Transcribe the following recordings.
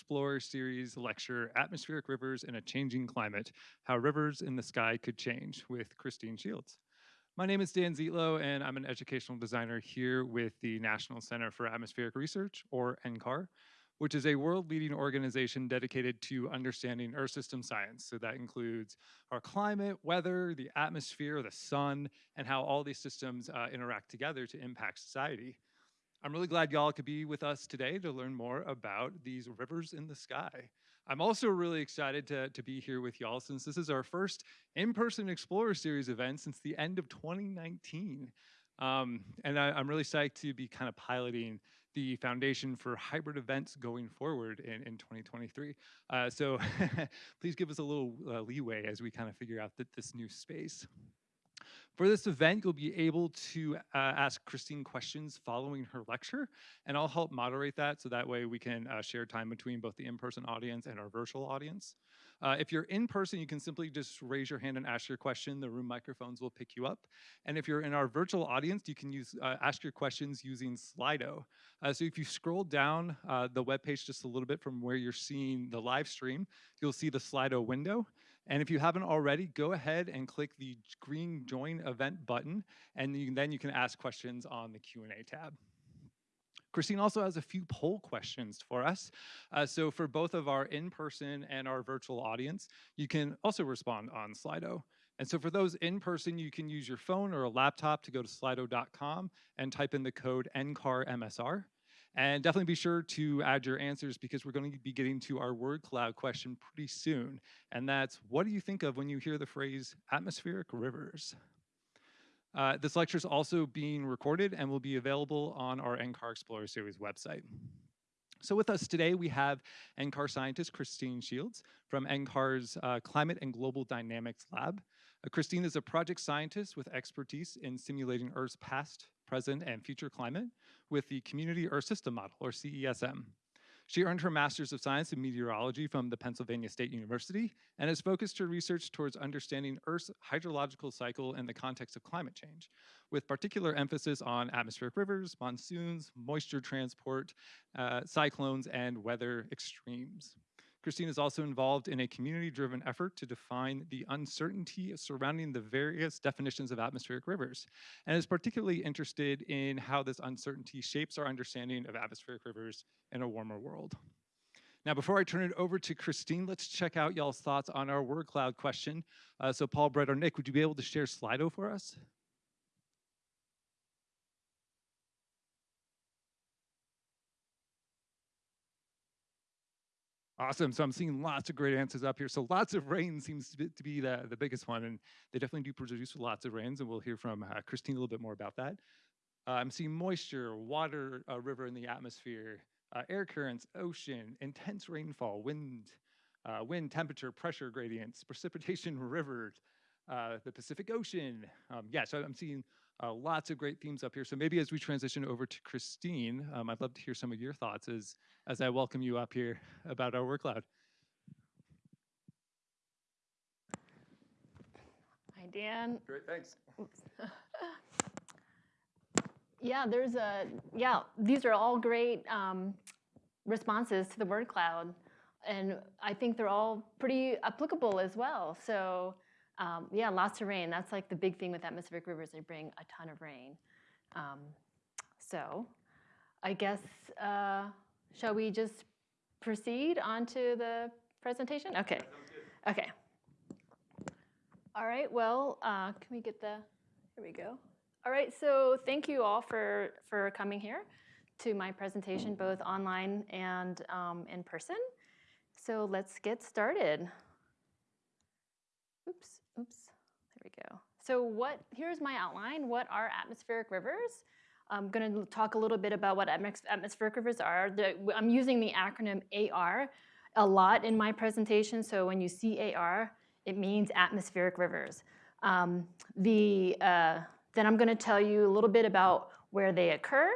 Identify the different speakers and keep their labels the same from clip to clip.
Speaker 1: Explorer Series lecture, Atmospheric Rivers in a Changing Climate, How Rivers in the Sky Could Change with Christine Shields. My name is Dan Zietlow, and I'm an educational designer here with the National Center for Atmospheric Research, or NCAR, which is a world-leading organization dedicated to understanding Earth system science. So that includes our climate, weather, the atmosphere, the sun, and how all these systems uh, interact together to impact society. I'm really glad y'all could be with us today to learn more about these rivers in the sky. I'm also really excited to, to be here with y'all since this is our first in-person Explorer Series event since the end of 2019. Um, and I, am really psyched to be kind of piloting the foundation for hybrid events going forward in, in 2023. Uh, so please give us a little uh, leeway as we kind of figure out that this new space. For this event, you'll be able to uh, ask Christine questions following her lecture, and I'll help moderate that so that way we can uh, share time between both the in-person audience and our virtual audience. Uh, if you're in person, you can simply just raise your hand and ask your question. The room microphones will pick you up. And if you're in our virtual audience, you can use uh, ask your questions using Slido. Uh, so if you scroll down uh, the web page just a little bit from where you're seeing the live stream, you'll see the Slido window. And if you haven't already, go ahead and click the green join event button, and you, then you can ask questions on the Q&A tab. Christine also has a few poll questions for us. Uh, so for both of our in-person and our virtual audience, you can also respond on Slido. And so for those in person, you can use your phone or a laptop to go to slido.com and type in the code NCARMSR. And definitely be sure to add your answers because we're going to be getting to our word cloud question pretty soon. And that's, what do you think of when you hear the phrase atmospheric rivers? Uh, this lecture is also being recorded and will be available on our NCAR Explorer Series website. So with us today, we have NCAR scientist Christine Shields from NCAR's uh, Climate and Global Dynamics Lab. Uh, Christine is a project scientist with expertise in simulating Earth's past, present, and future climate with the Community Earth System Model, or CESM. She earned her Master's of Science in Meteorology from the Pennsylvania State University and has focused her research towards understanding Earth's hydrological cycle in the context of climate change, with particular emphasis on atmospheric rivers, monsoons, moisture transport, uh, cyclones, and weather extremes. Christine is also involved in a community-driven effort to define the uncertainty surrounding the various definitions of atmospheric rivers, and is particularly interested in how this uncertainty shapes our understanding of atmospheric rivers in a warmer world. Now, before I turn it over to Christine, let's check out y'all's thoughts on our word cloud question. Uh, so Paul, Brett, or Nick, would you be able to share Slido for us? Awesome. So I'm seeing lots of great answers up here. So lots of rain seems to be, to be the, the biggest one, and they definitely do produce lots of rains, and we'll hear from uh, Christine a little bit more about that. Uh, I'm seeing moisture, water, uh, river in the atmosphere, uh, air currents, ocean, intense rainfall, wind, uh, wind temperature, pressure gradients, precipitation, rivers, uh, the Pacific Ocean. Um, yeah, so I'm seeing lots of great themes up here. So maybe as we transition over to Christine, um, I'd love to hear some of your thoughts as, as I welcome you up here about our work cloud.
Speaker 2: Hi, Dan.
Speaker 1: Great, thanks.
Speaker 2: yeah, there's a, yeah, these are all great um, responses to the word cloud. And I think they're all pretty applicable as well. So um, yeah, lots of rain. That's like the big thing with atmospheric rivers. They bring a ton of rain. Um, so I guess, uh, shall we just proceed onto the presentation? Okay. Okay. All right, well, uh, can we get the, here we go. All right, so thank you all for, for coming here to my presentation, both online and um, in person. So let's get started. Oops. Oops, there we go. So what, here's my outline. What are atmospheric rivers? I'm going to talk a little bit about what atmospheric rivers are. The, I'm using the acronym AR a lot in my presentation. So when you see AR, it means atmospheric rivers. Um, the, uh, then I'm going to tell you a little bit about where they occur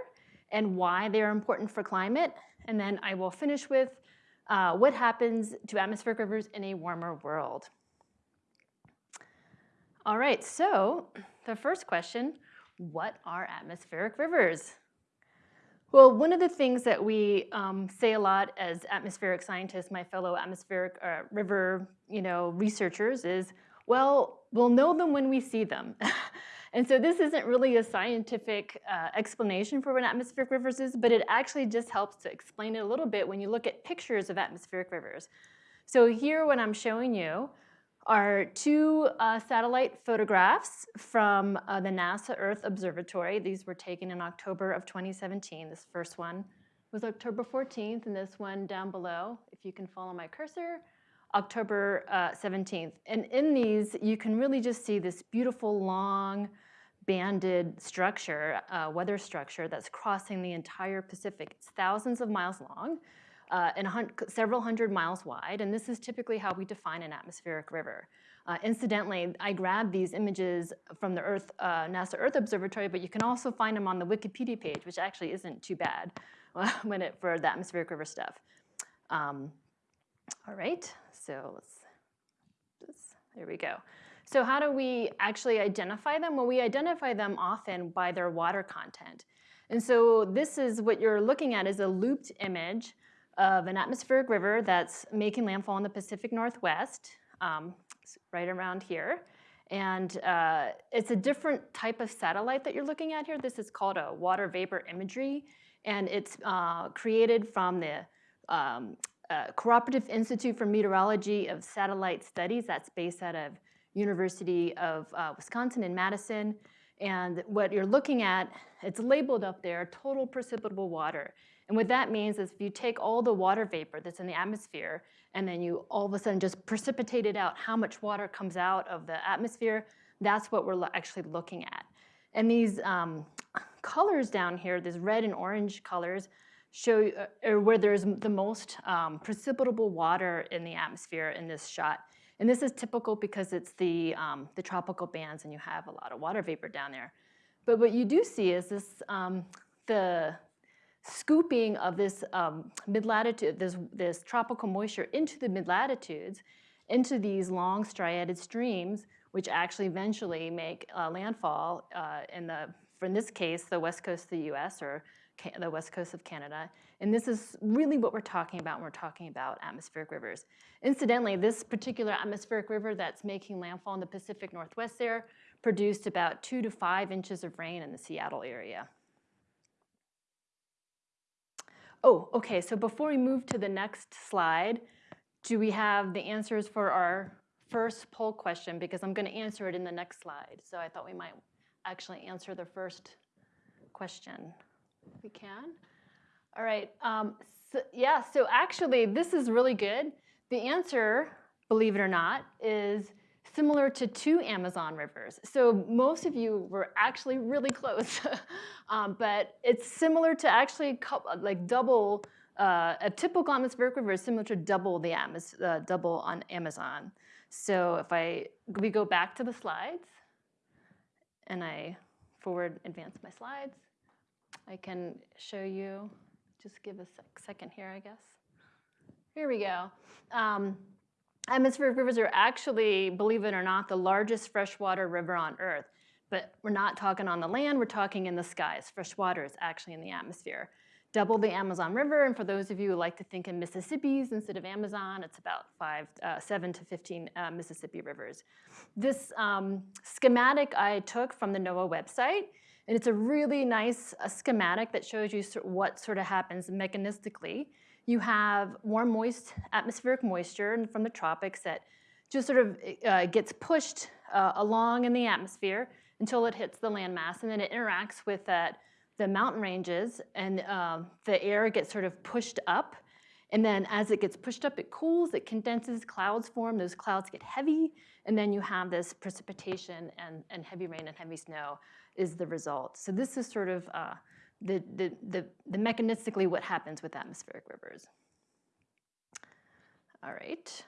Speaker 2: and why they are important for climate. And then I will finish with uh, what happens to atmospheric rivers in a warmer world. All right, so the first question, what are atmospheric rivers? Well, one of the things that we um, say a lot as atmospheric scientists, my fellow atmospheric uh, river, you know, researchers, is, well, we'll know them when we see them. and so this isn't really a scientific uh, explanation for what atmospheric rivers is, but it actually just helps to explain it a little bit when you look at pictures of atmospheric rivers. So here, what I'm showing you are two uh, satellite photographs from uh, the NASA Earth Observatory. These were taken in October of 2017. This first one was October 14th, and this one down below, if you can follow my cursor, October uh, 17th. And in these, you can really just see this beautiful long banded structure, uh, weather structure that's crossing the entire Pacific. It's thousands of miles long uh, and hun several hundred miles wide, and this is typically how we define an atmospheric river. Uh, incidentally, I grabbed these images from the Earth, uh, NASA Earth Observatory, but you can also find them on the Wikipedia page, which actually isn't too bad when it, for the atmospheric river stuff. Um, all right, so let's, this, there we go. So how do we actually identify them? Well, we identify them often by their water content. And so this is what you're looking at is a looped image of an atmospheric river that's making landfall in the Pacific Northwest, um, right around here. And uh, it's a different type of satellite that you're looking at here. This is called a water vapor imagery. And it's uh, created from the um, uh, Cooperative Institute for Meteorology of Satellite Studies. That's based out of University of uh, Wisconsin in Madison. And what you're looking at, it's labeled up there, total precipitable water. And what that means is if you take all the water vapor that's in the atmosphere and then you all of a sudden just precipitate it out, how much water comes out of the atmosphere, that's what we're actually looking at. And these um, colors down here, these red and orange colors, show uh, where there's the most um, precipitable water in the atmosphere in this shot. And this is typical because it's the, um, the tropical bands and you have a lot of water vapor down there. But what you do see is this, um, the, scooping of this um, mid-latitude, this, this tropical moisture into the mid-latitudes, into these long striated streams, which actually eventually make uh, landfall uh, in the, for in this case, the west coast of the US or the west coast of Canada. And this is really what we're talking about when we're talking about atmospheric rivers. Incidentally, this particular atmospheric river that's making landfall in the Pacific Northwest there produced about two to five inches of rain in the Seattle area. Oh, okay, so before we move to the next slide, do we have the answers for our first poll question? Because I'm gonna answer it in the next slide. So I thought we might actually answer the first question. We can? All right, um, so, yeah, so actually this is really good. The answer, believe it or not, is similar to two Amazon rivers. So most of you were actually really close, um, but it's similar to actually like double, uh, a typical atmospheric river is similar to double the Amaz uh, double on Amazon. So if I, we go back to the slides and I forward advance my slides, I can show you, just give a sec second here, I guess. Here we go. Um, Atmospheric rivers are actually, believe it or not, the largest freshwater river on Earth. But we're not talking on the land, we're talking in the skies. Fresh water is actually in the atmosphere. Double the Amazon River, and for those of you who like to think in Mississippi's instead of Amazon, it's about five, uh, seven to 15 uh, Mississippi rivers. This um, schematic I took from the NOAA website, and it's a really nice uh, schematic that shows you what sort of happens mechanistically you have warm, moist atmospheric moisture from the tropics that just sort of uh, gets pushed uh, along in the atmosphere until it hits the landmass, and then it interacts with that, the mountain ranges, and uh, the air gets sort of pushed up. And then as it gets pushed up, it cools, it condenses, clouds form, those clouds get heavy, and then you have this precipitation and, and heavy rain and heavy snow is the result. So this is sort of uh, the, the, the, the mechanistically what happens with atmospheric rivers. All right.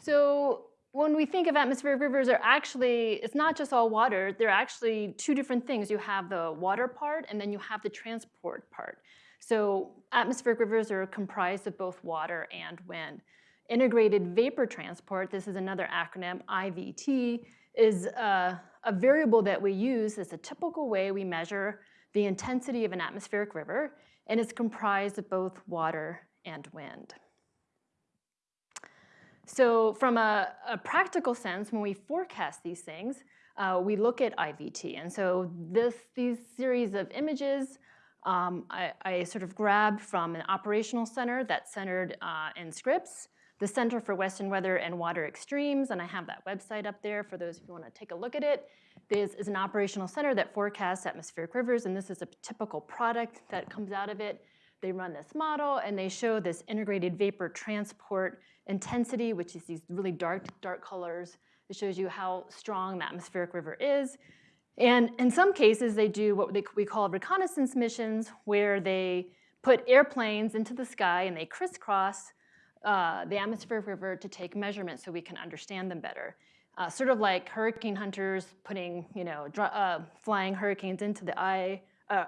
Speaker 2: So when we think of atmospheric rivers, are actually, it's not just all water, they're actually two different things. You have the water part and then you have the transport part. So atmospheric rivers are comprised of both water and wind. Integrated vapor transport, this is another acronym, IVT, is a, a variable that we use as a typical way we measure the intensity of an atmospheric river, and it's comprised of both water and wind. So from a, a practical sense, when we forecast these things, uh, we look at IVT. And so this, these series of images um, I, I, sort of grabbed from an operational center that's centered uh, in Scripps, the Center for Western Weather and Water Extremes, and I have that website up there for those who want to take a look at it. This is an operational center that forecasts atmospheric rivers, and this is a typical product that comes out of it. They run this model, and they show this integrated vapor transport intensity, which is these really dark, dark colors. It shows you how strong the atmospheric river is. And in some cases, they do what we call reconnaissance missions, where they put airplanes into the sky and they crisscross uh, the atmospheric river to take measurements so we can understand them better. Uh, sort of like hurricane hunters putting, you know, uh, flying hurricanes into the eye, uh,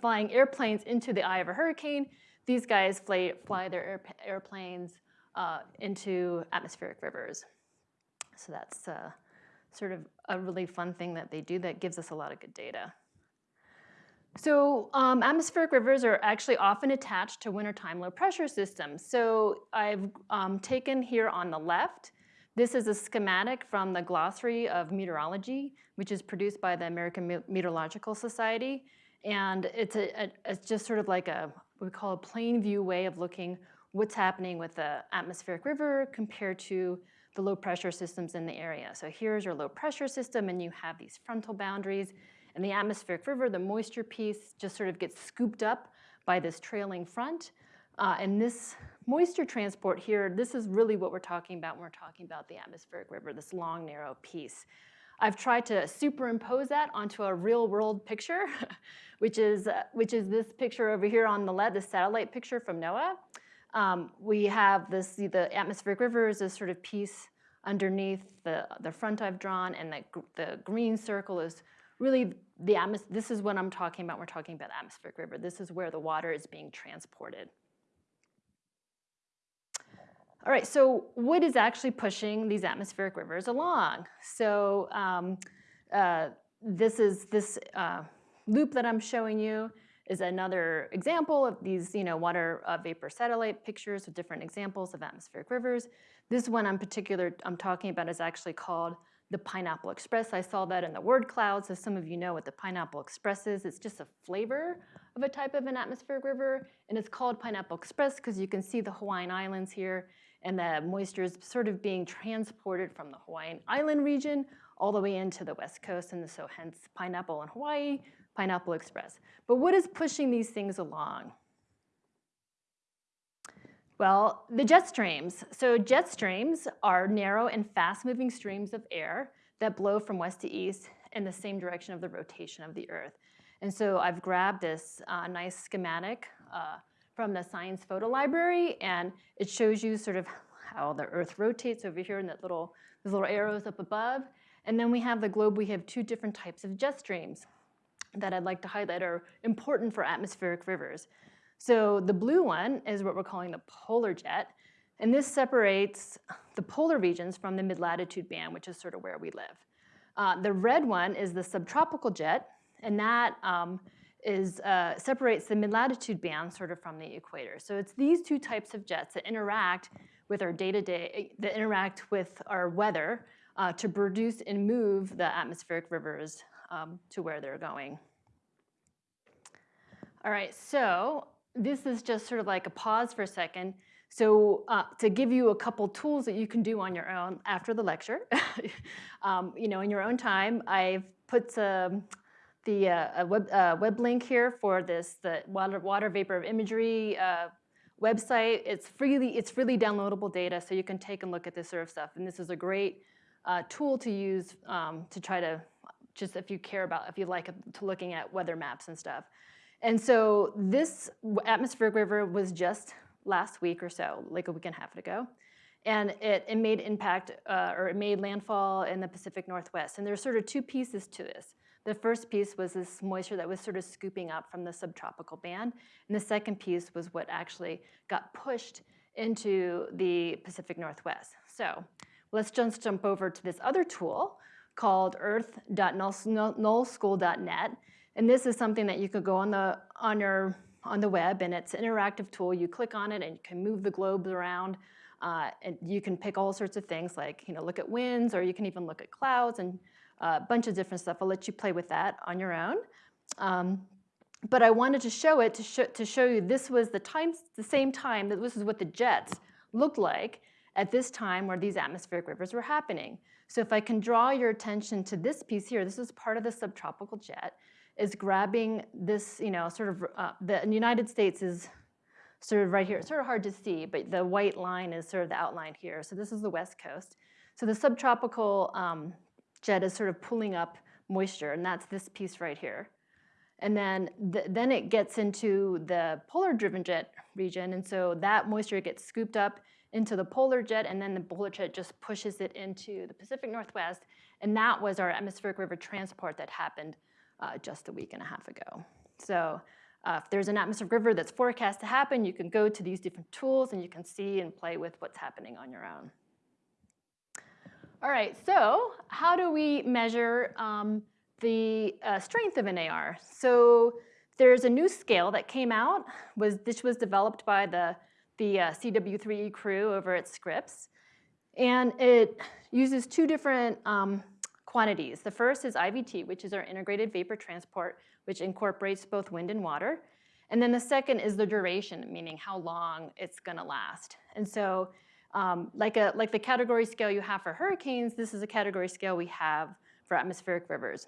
Speaker 2: flying airplanes into the eye of a hurricane. These guys fly, fly their air, airplanes uh, into atmospheric rivers. So that's sort of a really fun thing that they do that gives us a lot of good data. So um, atmospheric rivers are actually often attached to wintertime low pressure systems. So I've um, taken here on the left, this is a schematic from the Glossary of Meteorology, which is produced by the American Meteorological Society. And it's, a, a, it's just sort of like a, we call a plain view way of looking what's happening with the atmospheric river compared to the low pressure systems in the area. So here's your low pressure system and you have these frontal boundaries and the atmospheric river, the moisture piece just sort of gets scooped up by this trailing front. Uh, and this moisture transport here, this is really what we're talking about when we're talking about the atmospheric river, this long, narrow piece. I've tried to superimpose that onto a real world picture, which is, uh, which is this picture over here on the left, the satellite picture from NOAA. Um, we have this, the atmospheric river is this sort of piece underneath the, the front I've drawn, and the, the green circle is really the atmos this is what I'm talking about. We're talking about atmospheric river. This is where the water is being transported. All right, so what is actually pushing these atmospheric rivers along? So um, uh, this is this uh, loop that I'm showing you is another example of these you know, water uh, vapor satellite pictures with different examples of atmospheric rivers. This one in particular I'm talking about is actually called the Pineapple Express. I saw that in the word cloud, so some of you know what the Pineapple Express is. It's just a flavor of a type of an atmospheric river, and it's called Pineapple Express because you can see the Hawaiian Islands here, and the moisture is sort of being transported from the Hawaiian Island region all the way into the west coast, and so hence pineapple in Hawaii, Pineapple Express. But what is pushing these things along? Well, the jet streams. So jet streams are narrow and fast-moving streams of air that blow from west to east in the same direction of the rotation of the Earth. And so I've grabbed this uh, nice schematic uh, from the Science Photo Library, and it shows you sort of how the Earth rotates over here in that little, those little arrows up above. And then we have the globe, we have two different types of jet streams that I'd like to highlight are important for atmospheric rivers. So the blue one is what we're calling the polar jet, and this separates the polar regions from the mid-latitude band, which is sort of where we live. Uh, the red one is the subtropical jet, and that um, is, uh, separates the mid-latitude band sort of from the equator. So it's these two types of jets that interact with our day-to-day, -day, that interact with our weather uh, to produce and move the atmospheric rivers um, to where they're going. All right, so this is just sort of like a pause for a second. So uh, to give you a couple tools that you can do on your own after the lecture, um, you know, in your own time, I've put the uh, web, uh, web link here for this, the water, water vapor of imagery uh, website. It's freely, it's freely downloadable data, so you can take and look at this sort of stuff. And this is a great uh, tool to use um, to try to just if you care about, if you like to looking at weather maps and stuff. And so this atmospheric river was just last week or so, like a week and a half ago. And it, it made impact, uh, or it made landfall in the Pacific Northwest. And there's sort of two pieces to this. The first piece was this moisture that was sort of scooping up from the subtropical band. And the second piece was what actually got pushed into the Pacific Northwest. So let's just jump over to this other tool, called earth.nullschool.net. And this is something that you could go on the, on your, on the web and it's an interactive tool. You click on it and you can move the globes around. Uh, and you can pick all sorts of things like, you know, look at winds or you can even look at clouds and a bunch of different stuff. I'll let you play with that on your own. Um, but I wanted to show it to, show to show you this was the, time, the same time that this is what the jets looked like at this time where these atmospheric rivers were happening. So if I can draw your attention to this piece here, this is part of the subtropical jet, is grabbing this, you know, sort of, uh, the United States is sort of right here. It's sort of hard to see, but the white line is sort of the outline here. So this is the west coast. So the subtropical um, jet is sort of pulling up moisture, and that's this piece right here. And then, th then it gets into the polar-driven jet region, and so that moisture gets scooped up into the polar jet, and then the polar jet just pushes it into the Pacific Northwest, and that was our atmospheric river transport that happened uh, just a week and a half ago. So uh, if there's an atmospheric river that's forecast to happen, you can go to these different tools and you can see and play with what's happening on your own. All right, so how do we measure um, the uh, strength of an AR? So there's a new scale that came out. Was This was developed by the, the uh, CW3E crew over at Scripps. And it uses two different um, quantities. The first is IVT, which is our integrated vapor transport, which incorporates both wind and water. And then the second is the duration, meaning how long it's gonna last. And so um, like, a, like the category scale you have for hurricanes, this is a category scale we have for atmospheric rivers.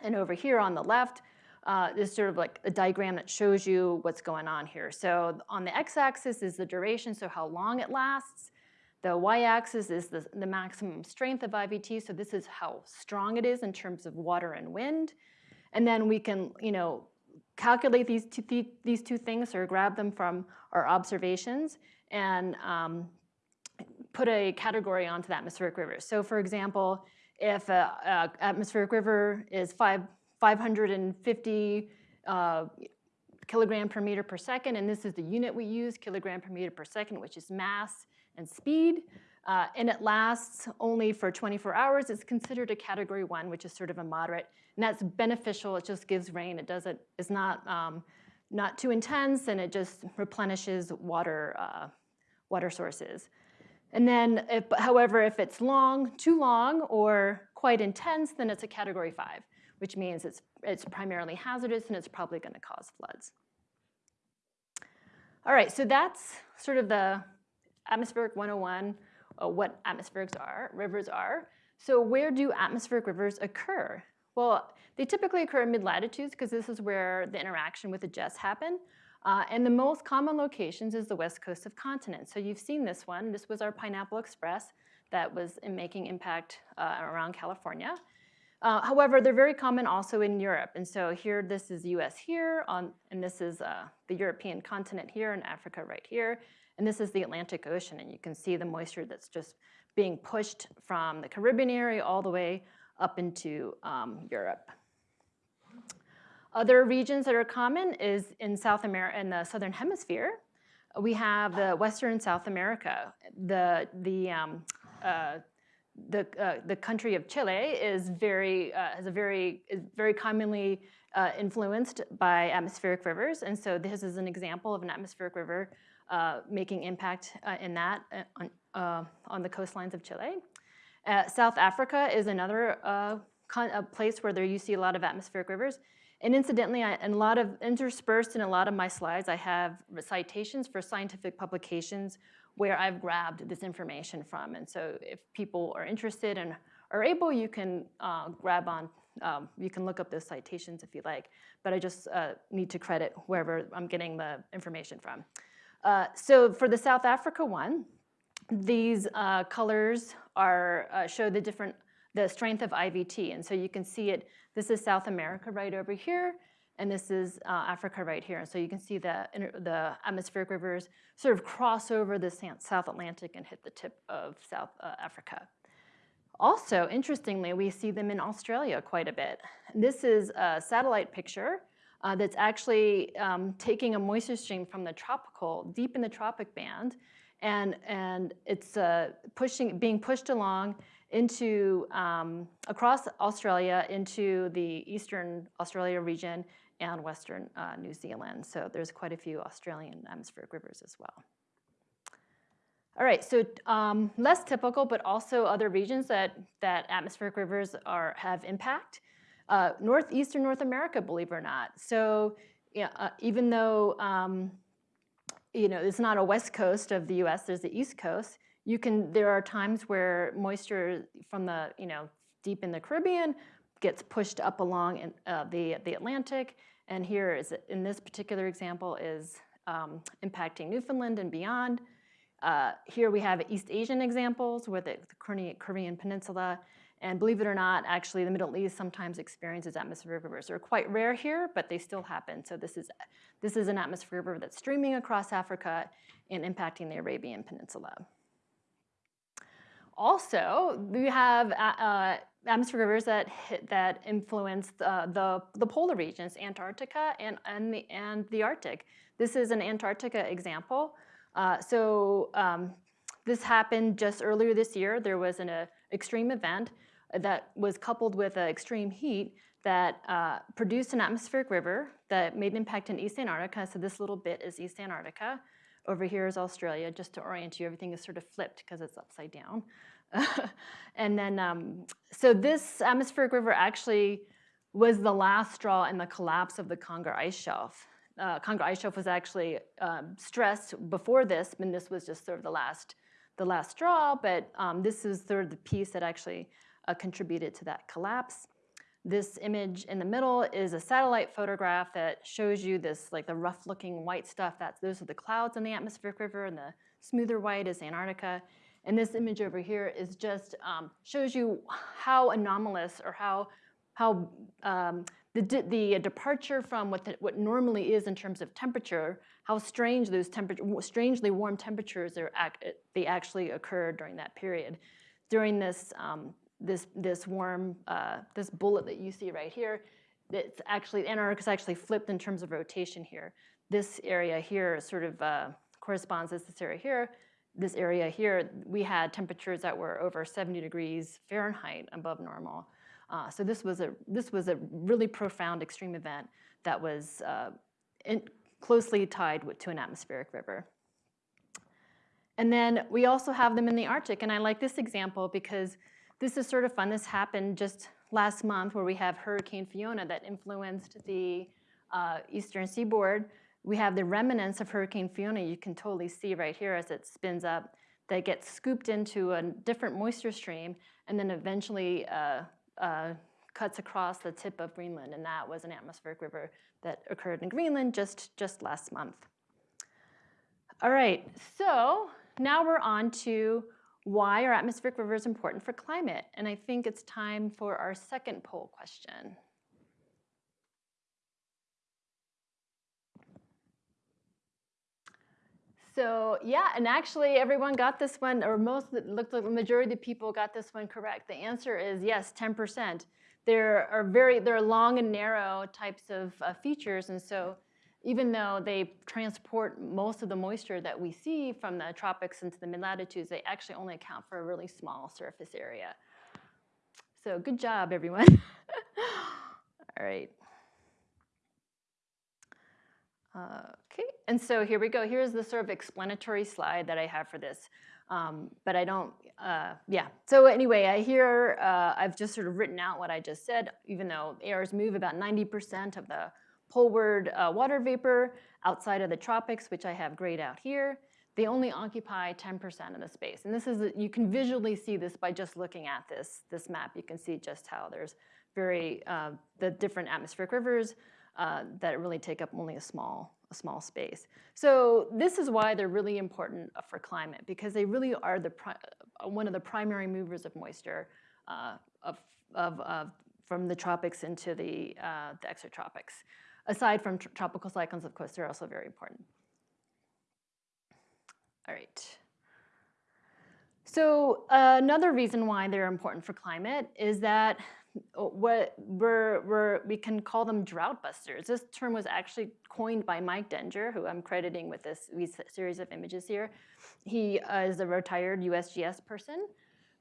Speaker 2: And over here on the left, uh, is sort of like a diagram that shows you what's going on here. So on the x-axis is the duration, so how long it lasts. The y-axis is the, the maximum strength of IVT, so this is how strong it is in terms of water and wind. And then we can, you know, calculate these two, th these two things or grab them from our observations and um, put a category onto the atmospheric river. So for example, if an atmospheric river is five, 550 uh, kilogram per meter per second, and this is the unit we use, kilogram per meter per second, which is mass and speed, uh, and it lasts only for 24 hours, it's considered a category one, which is sort of a moderate, and that's beneficial, it just gives rain, it doesn't, it's not, um, not too intense, and it just replenishes water, uh, water sources. And then, if, however, if it's long, too long, or quite intense, then it's a category five, which means it's, it's primarily hazardous and it's probably gonna cause floods. All right, so that's sort of the atmospheric 101, uh, what atmospherics are, rivers are. So where do atmospheric rivers occur? Well, they typically occur in mid-latitudes because this is where the interaction with the jets happen. Uh, and the most common locations is the west coast of continents. So you've seen this one. This was our Pineapple Express that was in making impact uh, around California. Uh, however, they're very common also in Europe. And so here, this is US here, on, and this is uh, the European continent here, and Africa right here. And this is the Atlantic Ocean, and you can see the moisture that's just being pushed from the Caribbean area all the way up into um, Europe. Other regions that are common is in South America, in the Southern Hemisphere. We have the Western South America. The, the, um, uh, the, uh, the country of Chile is very, uh, has a very, is very commonly uh, influenced by atmospheric rivers. And so this is an example of an atmospheric river making impact uh, in that on, on the coastlines of Chile. South Africa is another place where there you see a lot of atmospheric rivers. And incidentally, I, and a lot of interspersed in a lot of my slides, I have citations for scientific publications where I've grabbed this information from. And so if people are interested and are able, you can uh, grab on, um, you can look up those citations if you like. But I just uh, need to credit wherever I'm getting the information from. Uh, so for the South Africa one, these uh, colors are uh, show the different the strength of IVT. And so you can see it, this is South America right over here, and this is uh, Africa right here. And so you can see the, the atmospheric rivers sort of cross over the South Atlantic and hit the tip of South uh, Africa. Also, interestingly, we see them in Australia quite a bit. This is a satellite picture uh, that's actually um, taking a moisture stream from the tropical, deep in the tropic band, and, and it's uh, pushing, being pushed along into um, across Australia into the eastern Australia region and western uh, New Zealand. So there's quite a few Australian atmospheric rivers as well. All right, so um, less typical, but also other regions that, that atmospheric rivers are, have impact. Uh, northeastern North America, believe it or not. So yeah, uh, even though um, you know it's not a west coast of the U.S., there's the east coast. You can there are times where moisture from the you know deep in the Caribbean gets pushed up along in, uh, the the Atlantic, and here is in this particular example is um, impacting Newfoundland and beyond. Uh, here we have East Asian examples with the, Korean Peninsula and believe it or not, actually the Middle East sometimes experiences atmospheric rivers. They're quite rare here, but they still happen. So this is, this is an atmospheric river that's streaming across Africa and impacting the Arabian Peninsula. Also, we have uh, uh atmospheric rivers that, hit, that influence the, the, the, polar regions, Antarctica and, and, the, and the Arctic. This is an Antarctica example. Uh, so um, this happened just earlier this year. There was an uh, extreme event that was coupled with extreme heat that uh, produced an atmospheric river that made an impact in East Antarctica. So this little bit is East Antarctica. Over here is Australia. Just to orient you, everything is sort of flipped because it's upside down. and then, um, so this atmospheric river actually was the last straw in the collapse of the Conger ice shelf. Uh, Conger ice shelf was actually um, stressed before this, and this was just sort of the last, the last straw, but um, this is sort of the piece that actually uh, contributed to that collapse. This image in the middle is a satellite photograph that shows you this, like the rough looking white stuff. That's, those are the clouds in the atmospheric river and the smoother white is Antarctica. And this image over here is just, um, shows you how anomalous or how, how um, the, the departure from what, the, what normally is in terms of temperature, how strange those temperature, strangely warm temperatures are, they actually occurred during that period. During this um, this, this warm, uh, this bullet that you see right here, it's actually, is actually flipped in terms of rotation here. This area here sort of uh, corresponds to this area here. This area here, we had temperatures that were over 70 degrees Fahrenheit above normal. Uh, so this was, a, this was a really profound extreme event that was uh, in, closely tied with, to an atmospheric river. And then we also have them in the Arctic, and I like this example because this is sort of fun. This happened just last month where we have Hurricane Fiona that influenced the uh, eastern seaboard. We have the remnants of Hurricane Fiona you can totally see right here as it spins up that gets scooped into a different moisture stream and then eventually uh, uh, cuts across the tip of Greenland. And that was an atmospheric river that occurred in Greenland just, just last month. All right, so now we're on to why are atmospheric rivers important for climate? And I think it's time for our second poll question. So yeah, and actually everyone got this one, or most, looked like the majority of people got this one correct. The answer is yes, 10%. There are very, there are long and narrow types of uh, features, and so even though they transport most of the moisture that we see from the tropics into the mid-latitudes, they actually only account for a really small surface area. So good job, everyone. All right. okay, and so here we go. Here's the sort of explanatory slide that I have for this. Um, but I don't, uh, yeah. So anyway, I hear, uh, I've just sort of written out what I just said, even though ARs move about 90% of the poleward uh, water vapor outside of the tropics, which I have grayed out here. They only occupy 10% of the space. And this is, you can visually see this by just looking at this, this map. You can see just how there's very, uh, the different atmospheric rivers uh, that really take up only a small, a small space. So this is why they're really important for climate because they really are the one of the primary movers of moisture uh, of, of, of, from the tropics into the, uh, the extratropics aside from tr tropical cyclones, of course, they're also very important. All right. So uh, another reason why they're important for climate is that uh, what we're, we're, we can call them drought busters. This term was actually coined by Mike Dettinger, who I'm crediting with this series of images here. He uh, is a retired USGS person.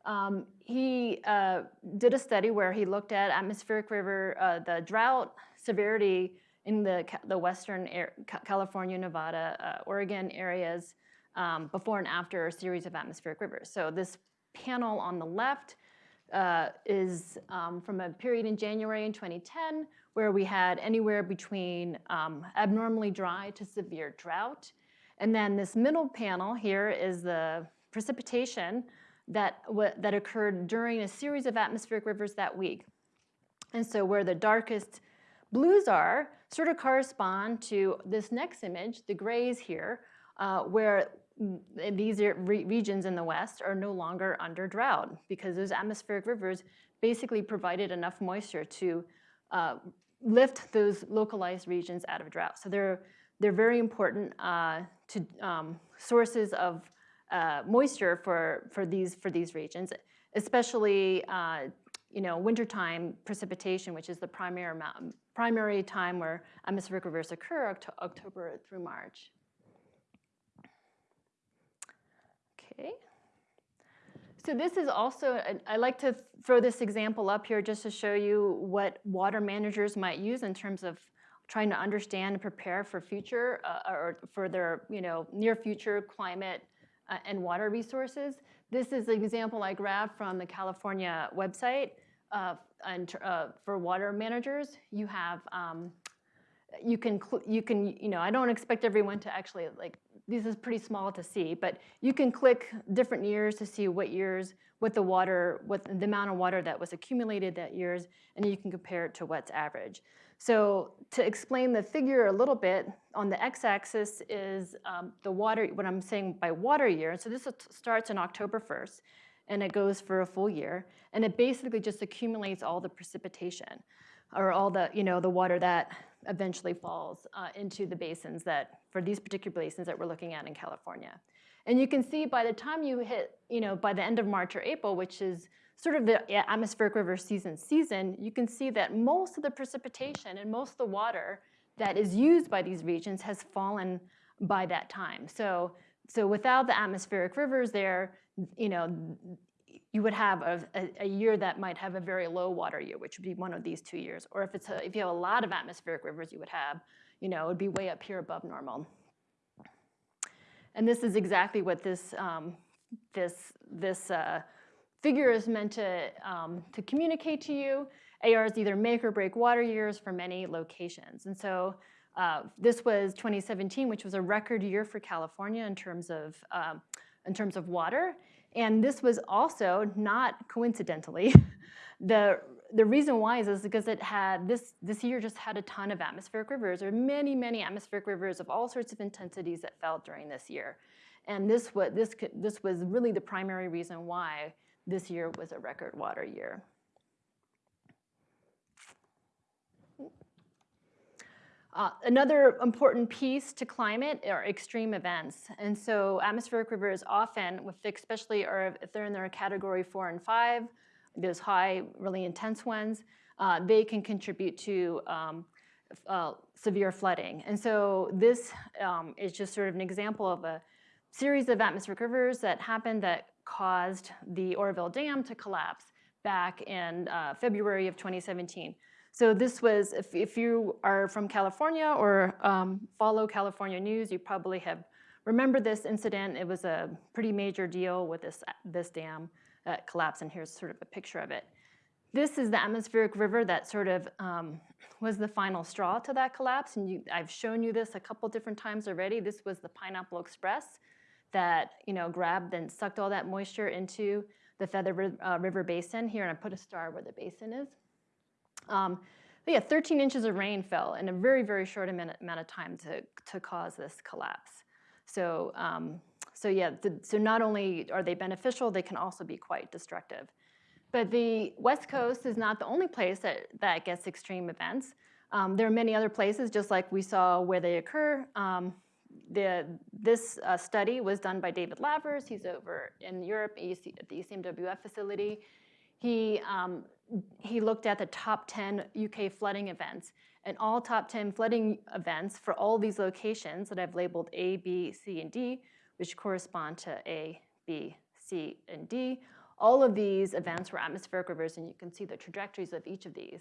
Speaker 2: Um, he uh, did a study where he looked at atmospheric river, uh, the drought severity in the, the western air, California, Nevada, uh, Oregon areas um, before and after a series of atmospheric rivers. So this panel on the left uh, is um, from a period in January in 2010 where we had anywhere between um, abnormally dry to severe drought. And then this middle panel here is the precipitation that, that occurred during a series of atmospheric rivers that week. And so where the darkest blues are sort of correspond to this next image, the grays here, uh, where these re- regions in the west are no longer under drought because those atmospheric rivers basically provided enough moisture to uh, lift those localized regions out of drought. So they're, they're very important uh, to um, sources of uh, moisture for, for, these, for these regions, especially uh, you know, wintertime precipitation, which is the primary, amount, primary time where atmospheric rivers occur, Oct- October through March. Okay. So this is also, I- like to throw this example up here just to show you what water managers might use in terms of trying to understand and prepare for future uh, or for their you know near future climate uh, and water resources. This is an example I grabbed from the California website uh, and, uh, for water managers. You have um, you can you can you know I don't expect everyone to actually like this is pretty small to see, but you can click different years to see what years what the water what the amount of water that was accumulated that years, and you can compare it to what's average. So to explain the figure a little bit, on the x-axis is um, the water, what I'm saying by water year. So this starts in October 1st, and it goes for a full year. And it basically just accumulates all the precipitation, or all the, you know, the water that eventually falls uh, into the basins that, for these particular basins that we're looking at in California. And you can see by the time you hit, you know, by the end of March or April, which is sort of the atmospheric river season season, you can see that most of the precipitation and most of the water that is used by these regions has fallen by that time. So, so without the atmospheric rivers there, you know, you would have a, a, year that might have a very low water year, which would be one of these two years. Or if it's a, if you have a lot of atmospheric rivers, you would have, you know, it would be way up here above normal. And this is exactly what this um, this this uh, figure is meant to um, to communicate to you. ARs either make or break water years for many locations, and so. Uh, this was 2017, which was a record year for California in terms of um, in terms of water, and this was also not coincidentally the the reason why is, is because it had this this year just had a ton of atmospheric rivers. Are many many atmospheric rivers of all sorts of intensities that fell during this year, and this what this this was really the primary reason why this year was a record water year. Uh, another important piece to climate are extreme events. And so atmospheric rivers often, with especially or if they're in their category four and five, those high, really intense ones, uh, they can contribute to um, uh, severe flooding. And so this um, is just sort of an example of a series of atmospheric rivers that happened that caused the Oroville Dam to collapse back in uh, February of 2017. So this was, if, if you are from California or um, follow California news, you probably have remembered this incident. It was a pretty major deal with this, this dam that collapsed, and here's sort of a picture of it. This is the atmospheric river that sort of um, was the final straw to that collapse, and you, I've shown you this a couple different times already. This was the Pineapple Express that you know grabbed and sucked all that moisture into the Feather uh, River Basin here, and I put a star where the basin is. Um, yeah, 13 inches of rain fell in a very, very short amount amount of time to, to cause this collapse. So, um, so yeah, the, so not only are they beneficial, they can also be quite destructive. But the West Coast is not the only place that, that gets extreme events. Um, there are many other places, just like we saw where they occur. Um, the, this uh, study was done by David Lavers. He's over in Europe at the ECMWF facility. He, um, he looked at the top 10 UK flooding events, and all top 10 flooding events for all these locations that I've labeled A, B, C, and D, which correspond to A, B, C, and D, all of these events were atmospheric rivers, and you can see the trajectories of each of these.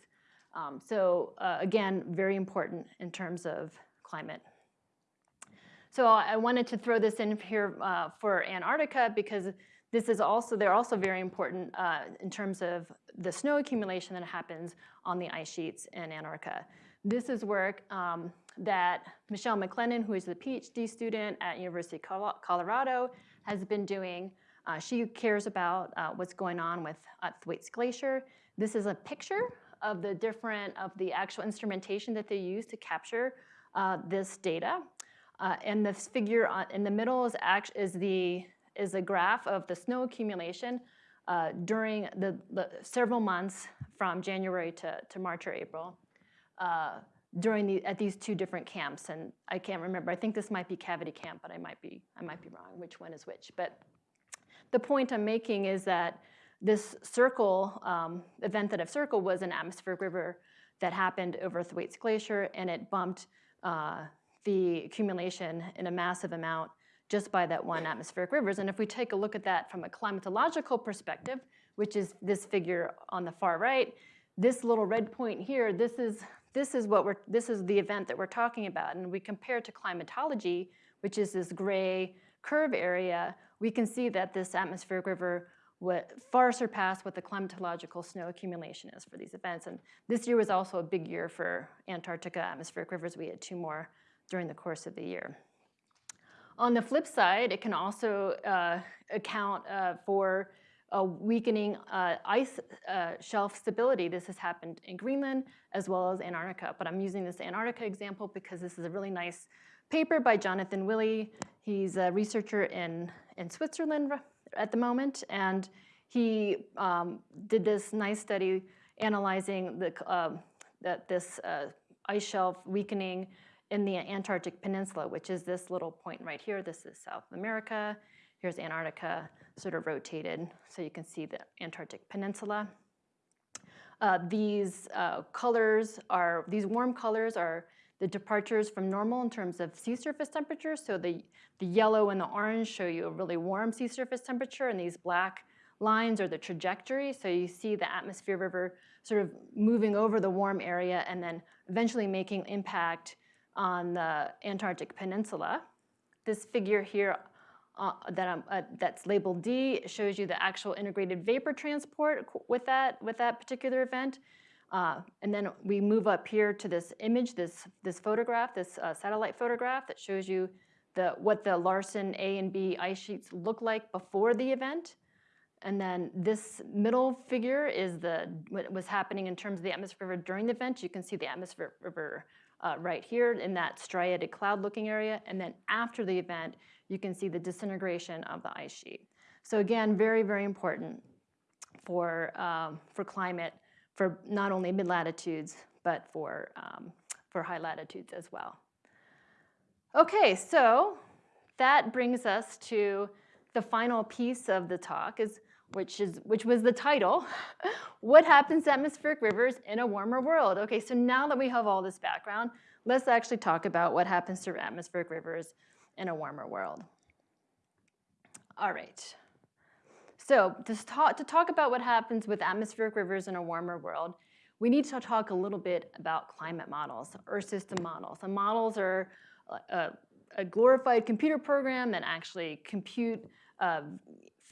Speaker 2: Um, so uh, again, very important in terms of climate. So I wanted to throw this in here uh, for Antarctica because this is also, they're also very important uh, in terms of the snow accumulation that happens on the ice sheets in Antarctica. This is work um, that Michelle Maclennan, who is a PhD student at University of Colorado, has been doing. Uh, she cares about uh, what's going on with uh, Thwaites Glacier. This is a picture of the different, of the actual instrumentation that they use to capture uh, this data. Uh, and this figure on, in the middle is, act, is, the, is a graph of the snow accumulation uh, during the, the, several months from January to, to March or April uh, during the, at these two different camps. And I can't remember, I think this might be Cavity Camp, but I might be, I might be wrong which one is which. But the point I'm making is that this circle, um, event that I've circled was an atmospheric river that happened over Thwaites Glacier and it bumped uh, the accumulation in a massive amount just by that one atmospheric rivers. And if we take a look at that from a climatological perspective, which is this figure on the far right, this little red point here, this is, this is, what we're, this is the event that we're talking about. And we compare to climatology, which is this gray curve area, we can see that this atmospheric river would far surpass what the climatological snow accumulation is for these events. And this year was also a big year for Antarctica atmospheric rivers. We had two more during the course of the year. On the flip side, it can also uh, account uh, for a weakening uh, ice uh, shelf stability. This has happened in Greenland as well as Antarctica, but I'm using this Antarctica example because this is a really nice paper by Jonathan Wille. He's a researcher in, in Switzerland at the moment, and he um, did this nice study analyzing the, uh, that this uh, ice shelf weakening in the Antarctic Peninsula, which is this little point right here. This is South America. Here's Antarctica sort of rotated, so you can see the Antarctic Peninsula. Uh, these uh, colors are, these warm colors are the departures from normal in terms of sea surface temperature. So the, the yellow and the orange show you a really warm sea surface temperature, and these black lines are the trajectory. So you see the atmosphere river sort of moving over the warm area and then eventually making impact on the Antarctic Peninsula. This figure here uh, that uh, that's labeled D shows you the actual integrated vapor transport with that, with that particular event. Uh, and then we move up here to this image, this, this photograph, this uh, satellite photograph that shows you the, what the Larsen A and B ice sheets look like before the event. And then this middle figure is the, what was happening in terms of the atmosphere during the event. You can see the atmosphere uh, right here in that striated cloud looking area. And then after the event, you can see the disintegration of the ice sheet. So again, very, very important for, um, for climate, for not only mid-latitudes, but for, um, for high latitudes as well. Okay, so that brings us to the final piece of the talk, is, which, is, which was the title, What Happens to Atmospheric Rivers in a Warmer World? Okay, so now that we have all this background, let's actually talk about what happens to atmospheric rivers in a warmer world. All right. So to talk, to talk about what happens with atmospheric rivers in a warmer world, we need to talk a little bit about climate models, Earth system models. And models are a, a glorified computer program that actually compute uh,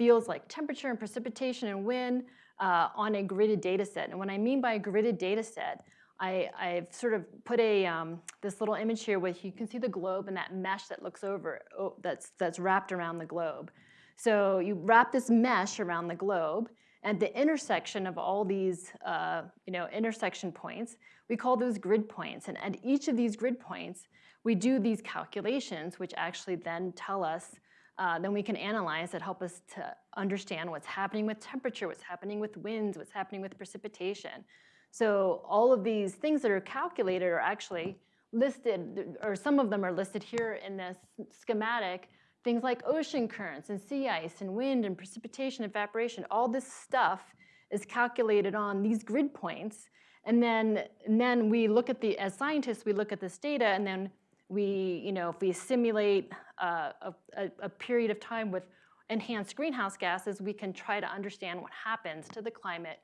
Speaker 2: fields like temperature and precipitation and wind uh, on a gridded data set. And what I mean by a gridded data set, I, have sort of put a um, this little image here where you can see the globe and that mesh that looks over, oh, that's, that's wrapped around the globe. So you wrap this mesh around the globe and the intersection of all these uh, you know, intersection points, we call those grid points. And at each of these grid points, we do these calculations, which actually then tell us, uh, then we can analyze that help us to understand what's happening with temperature, what's happening with winds, what's happening with precipitation. So all of these things that are calculated are actually listed, or some of them are listed here in this schematic, things like ocean currents and sea ice and wind and precipitation, evaporation, all this stuff is calculated on these grid points. And then, and then we look at the, as scientists, we look at this data and then we, you know, if we simulate uh, a, a, period of time with enhanced greenhouse gases, we can try to understand what happens to the climate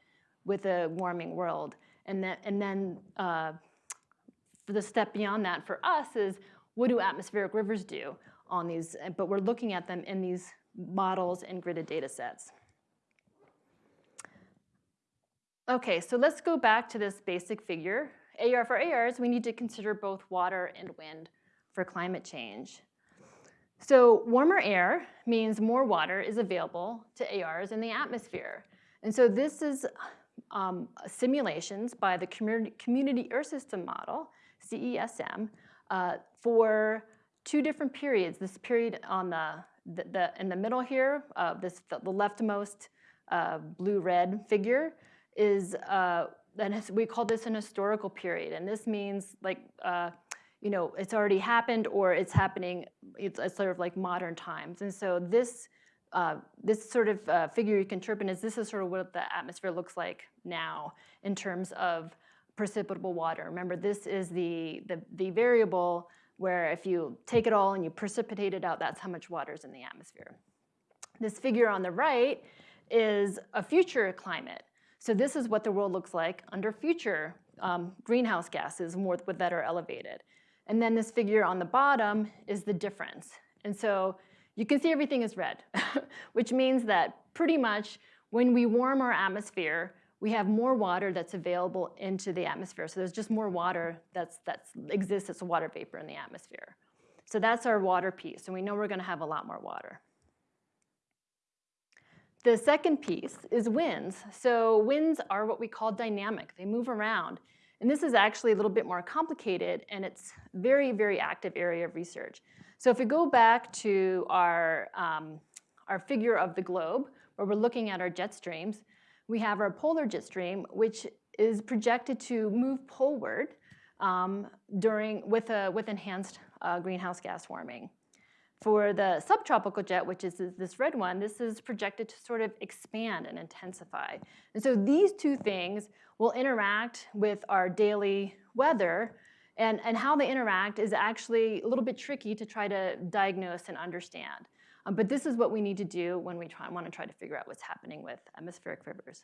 Speaker 2: with a warming world. And then, and then uh, the step beyond that for us is what do atmospheric rivers do on these, but we're looking at them in these models and gridded data sets. Okay, so let's go back to this basic figure. AR for ARs, we need to consider both water and wind for climate change. So warmer air means more water is available to ARs in the atmosphere. And so this is um, simulations by the Community, Earth System Model, CESM, uh, for two different periods. This period on the, the, the in the middle here, uh, this the, the leftmost uh, blue-red figure is, uh, we call this an historical period. And this means like, uh, you know, it's already happened or it's happening, it's, it's sort of like modern times. And so this, uh, this sort of uh, figure you can interpret is this is sort of what the atmosphere looks like now in terms of precipitable water. Remember, this is the, the, the variable where if you take it all and you precipitate it out, that's how much water is in the atmosphere. This figure on the right is a future climate. So this is what the world looks like under future um, greenhouse gases more that are elevated. And then this figure on the bottom is the difference. And so you can see everything is red, which means that pretty much when we warm our atmosphere, we have more water that's available into the atmosphere. So there's just more water that's, that's exists as a water vapor in the atmosphere. So that's our water piece, and we know we're gonna have a lot more water. The second piece is winds. So winds are what we call dynamic. They move around. And this is actually a little bit more complicated, and it's very, very active area of research. So if we go back to our, um, our figure of the globe, where we're looking at our jet streams, we have our polar jet stream, which is projected to move poleward um, during, with, a, with enhanced uh, greenhouse gas warming. For the subtropical jet, which is this red one, this is projected to sort of expand and intensify. And so these two things will interact with our daily weather and, and how they interact is actually a little bit tricky to try to diagnose and understand. Um, but this is what we need to do when we try, want to try to figure out what's happening with atmospheric rivers.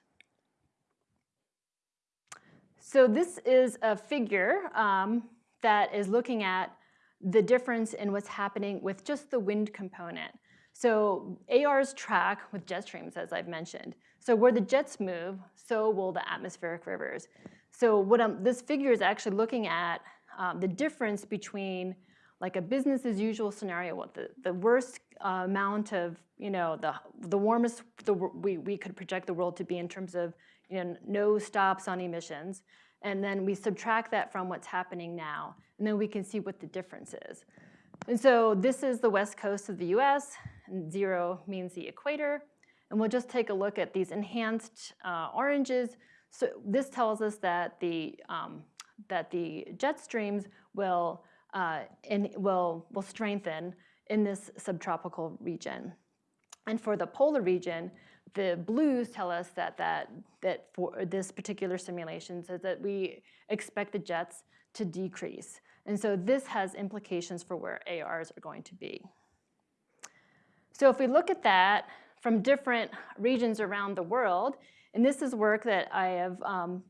Speaker 2: So this is a figure um, that is looking at the difference in what's happening with just the wind component. So ARs track with jet streams, as I've mentioned. So where the jets move, so will the atmospheric rivers. So what I'm, this figure is actually looking at um, the difference between like a business as usual scenario, what the, the worst uh, amount of, you know, the, the warmest the, we, we could project the world to be in terms of, you know, no stops on emissions. And then we subtract that from what's happening now. And then we can see what the difference is. And so this is the west coast of the US, and zero means the equator. And we'll just take a look at these enhanced uh, oranges. So this tells us that the, um, that the jet streams will uh, and will, will strengthen in this subtropical region. And for the polar region, the blues tell us that, that, that for this particular simulation says that we expect the jets to decrease. And so this has implications for where ARs are going to be. So if we look at that from different regions around the world, and this is work that I have um,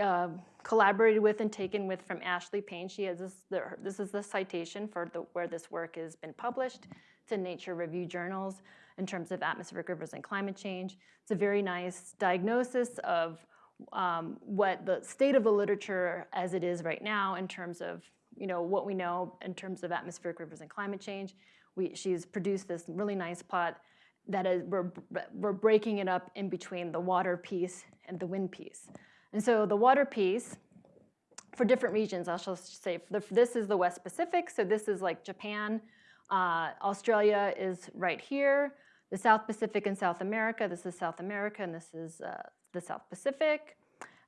Speaker 2: uh, collaborated with and taken with from Ashley Payne. She has this, the, this is the citation for the, where this work has been published. It's in Nature Review Journals in terms of atmospheric rivers and climate change. It's a very nice diagnosis of um, what the state of the literature as it is right now in terms of you know, what we know in terms of atmospheric rivers and climate change. We, she's produced this really nice plot that is, we're, we're breaking it up in between the water piece and the wind piece. And so the water piece, for different regions, I shall say, the, this is the West Pacific, so this is like Japan. Uh, Australia is right here. The South Pacific and South America, this is South America, and this is uh, the South Pacific.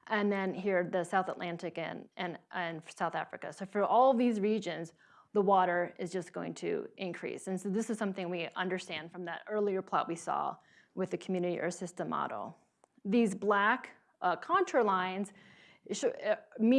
Speaker 2: And then here, the South Atlantic and, and, and South Africa. So for all these regions, the water is just going to increase. And so this is something we understand from that earlier plot we saw with the community earth system model. These black uh, contour lines uh,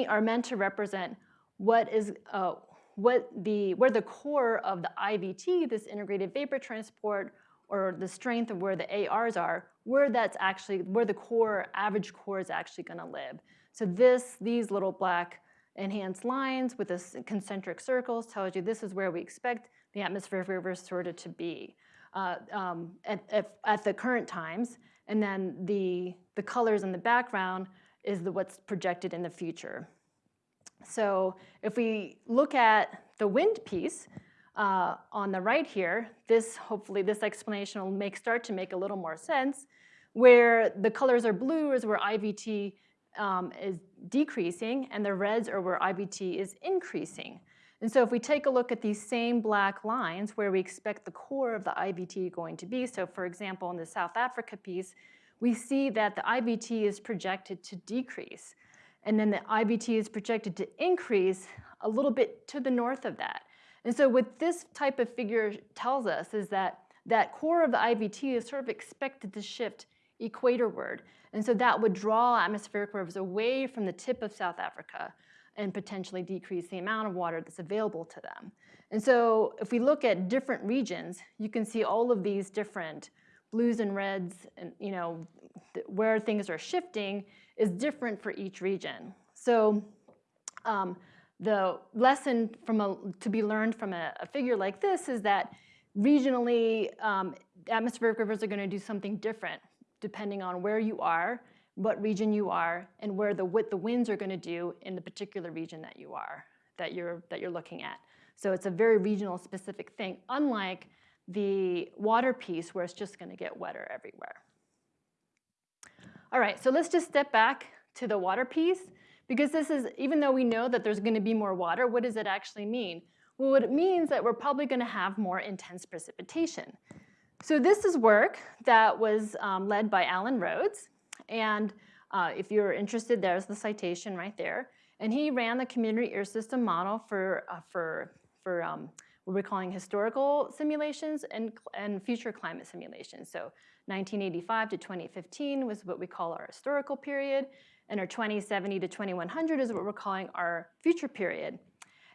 Speaker 2: are meant to represent what is uh, what the where the core of the IVT, this integrated vapor transport, or the strength of where the ARs are, where that's actually, where the core, average core is actually gonna live. So this, these little black enhanced lines with this concentric circles tells you this is where we expect the atmospheric rivers sort of to be uh, um, at, at, at, the current times. And then the, the colors in the background is the, what's projected in the future. So if we look at the wind piece uh, on the right here, this hopefully this explanation will make start to make a little more sense. Where the colors are blue is where IVT um, is decreasing, and the reds are where IVT is increasing. And so if we take a look at these same black lines where we expect the core of the IVT going to be, so for example in the South Africa piece, we see that the IVT is projected to decrease. And then the IVT is projected to increase a little bit to the north of that. And so what this type of figure tells us is that that core of the IVT is sort of expected to shift equatorward. And so that would draw atmospheric rivers away from the tip of South Africa and potentially decrease the amount of water that's available to them. And so if we look at different regions, you can see all of these different blues and reds and you know where things are shifting is different for each region. So um, the lesson from a, to be learned from a, a, figure like this is that regionally um, atmospheric rivers are going to do something different depending on where you are, what region you are, and where the what the winds are going to do in the particular region that you are that you're that you're looking at. So it's a very regional specific thing, unlike the water piece where it's just going to get wetter everywhere. All right, so let's just step back to the water piece because this is, even though we know that there's gonna be more water, what does it actually mean? Well, what it means that we're probably gonna have more intense precipitation. So this is work that was um, led by Alan Rhoades. And uh, if you're interested, there's the citation right there. And he ran the community earth system model for, uh, for, for um, what we're calling historical simulations and, and future climate simulations. So 1985 to 2015 was what we call our historical period, and our 2070 to 2100 is what we're calling our future period.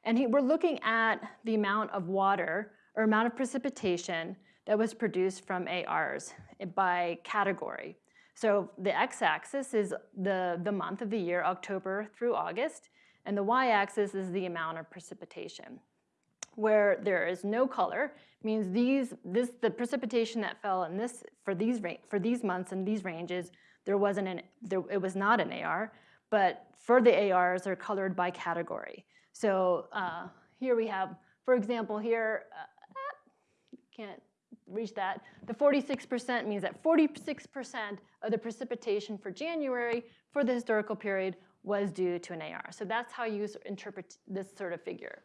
Speaker 2: And he, we're looking at the amount of water or amount of precipitation that was produced from ARs by category. So the x-axis is the, the month of the year, October through August, and the y-axis is the amount of precipitation where there is no color means these this the precipitation that fell in this for these for these months and these ranges there wasn't an there it was not an AR but for the ARs they're colored by category. So uh, here we have for example here uh, can't reach that. The 46% means that 46% of the precipitation for January for the historical period was due to an AR so that's how you interpret this sort of figure.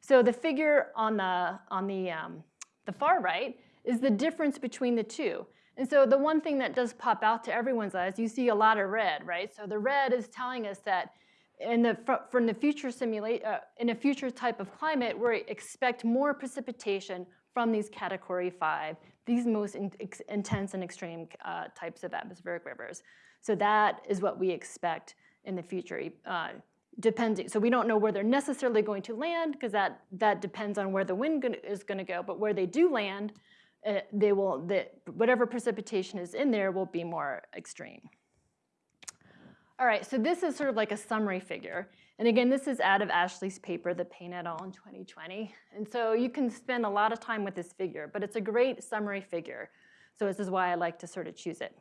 Speaker 2: So the figure on the, on the, um, the far right is the difference between the two. And so the one thing that does pop out to everyone's eyes, you see a lot of red, right? So the red is telling us that in the, from the future simulate, uh, in a future type of climate, we expect more precipitation from these category five, these most in, intense and extreme uh, types of atmospheric rivers. So that is what we expect in the future. Uh, depending, so we don't know where they're necessarily going to land because that, that depends on where the wind is going to go, but where they do land, uh, they will, the, whatever precipitation is in there will be more extreme. All right, so this is sort of like a summary figure. And again, this is out of Ashley's paper, The Payne et al. in 2020. And so you can spend a lot of time with this figure, but it's a great summary figure. So this is why I like to sort of choose it.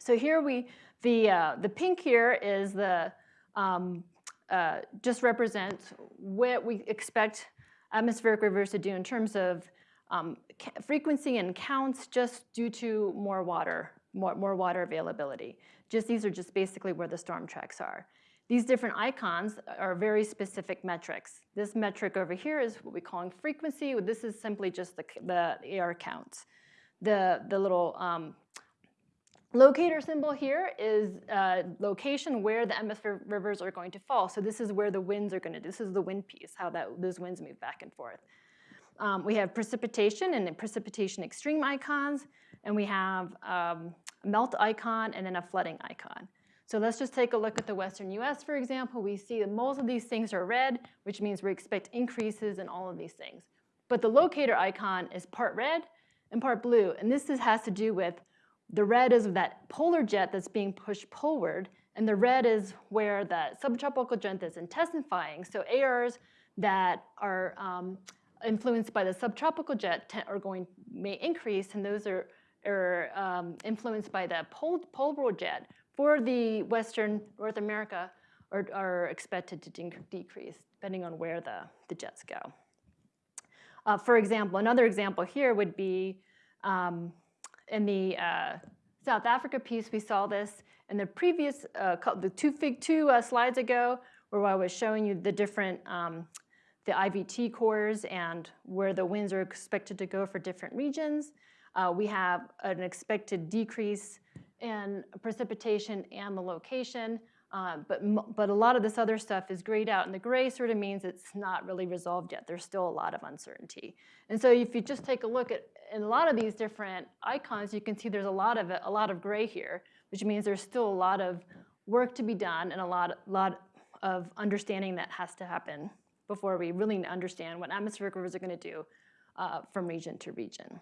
Speaker 2: So here we, the, uh, the pink here is the, um, uh, just represents what we expect atmospheric rivers to do in terms of um, frequency and counts just due to more water, more, more water availability. Just these are just basically where the storm tracks are. These different icons are very specific metrics. This metric over here is what we call frequency. This is simply just the, the AR counts. The, the little um, Locator symbol here is uh, location where the atmospheric rivers are going to fall. So this is where the winds are going to, this is the wind piece, how that, those winds move back and forth. Um, we have precipitation and precipitation extreme icons, and we have um, a melt icon and then a flooding icon. So let's just take a look at the western US, for example. We see that most of these things are red, which means we expect increases in all of these things. But the locator icon is part red and part blue. And this is, has to do with the red is that polar jet that's being pushed poleward, and the red is where the subtropical jet is intensifying. So ARs that are um, influenced by the subtropical jet are going may increase, and those are, are um, influenced by the pol polar jet for the Western North America are, are expected to de decrease depending on where the, the jets go. Uh, for example, another example here would be um, in the uh, South Africa piece, we saw this in the previous, uh, the two, fig, two uh, slides ago, where I was showing you the different, um, the IVT cores and where the winds are expected to go for different regions. Uh, we have an expected decrease in precipitation and the location. Um, but, but a lot of this other stuff is grayed out, and the gray sort of means it's not really resolved yet. There's still a lot of uncertainty. And so if you just take a look at in a lot of these different icons, you can see there's a lot of it, a lot of gray here, which means there's still a lot of work to be done and a lot, lot of understanding that has to happen before we really understand what atmospheric rivers are going to do uh, from region to region.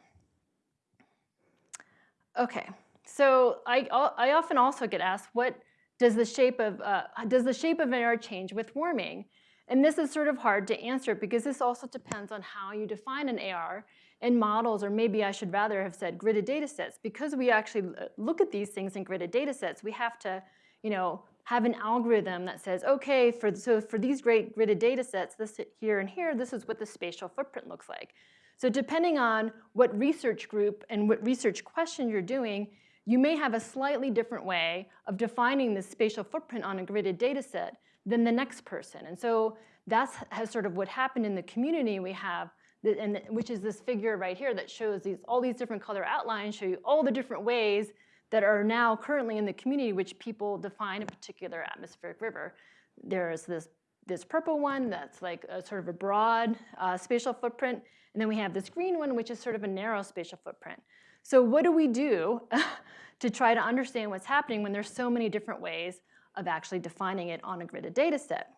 Speaker 2: Okay, so I, I often also get asked, what does the shape of, uh, does the shape of an AR change with warming? And this is sort of hard to answer because this also depends on how you define an AR in models, or maybe I should rather have said gridded data sets. Because we actually look at these things in gridded data sets, we have to, you know, have an algorithm that says, okay, for, so for these great gridded data sets, this here and here, this is what the spatial footprint looks like. So depending on what research group and what research question you're doing, you may have a slightly different way of defining the spatial footprint on a gridded data set than the next person. And so that's has sort of what happened in the community. We have, and which is this figure right here that shows these all these different color outlines, show you all the different ways that are now currently in the community which people define a particular atmospheric river. There's this this purple one that's like a sort of a broad uh, spatial footprint, and then we have this green one which is sort of a narrow spatial footprint. So what do we do to try to understand what's happening when there's so many different ways of actually defining it on a gridded data set?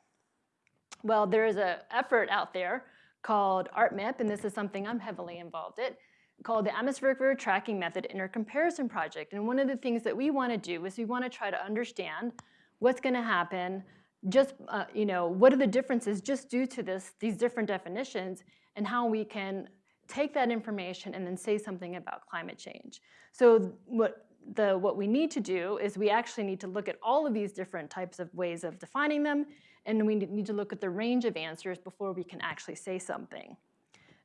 Speaker 2: Well, there is an effort out there called ARTMIP, and this is something I'm heavily involved in, called the Atmospheric River Tracking Method Intercomparison Project. And one of the things that we want to do is we want to try to understand what's going to happen, just, uh, you know, what are the differences just due to this, these different definitions, and how we can take that information and then say something about climate change. So what, the, what we need to do is we actually need to look at all of these different types of ways of defining them, and we need to look at the range of answers before we can actually say something.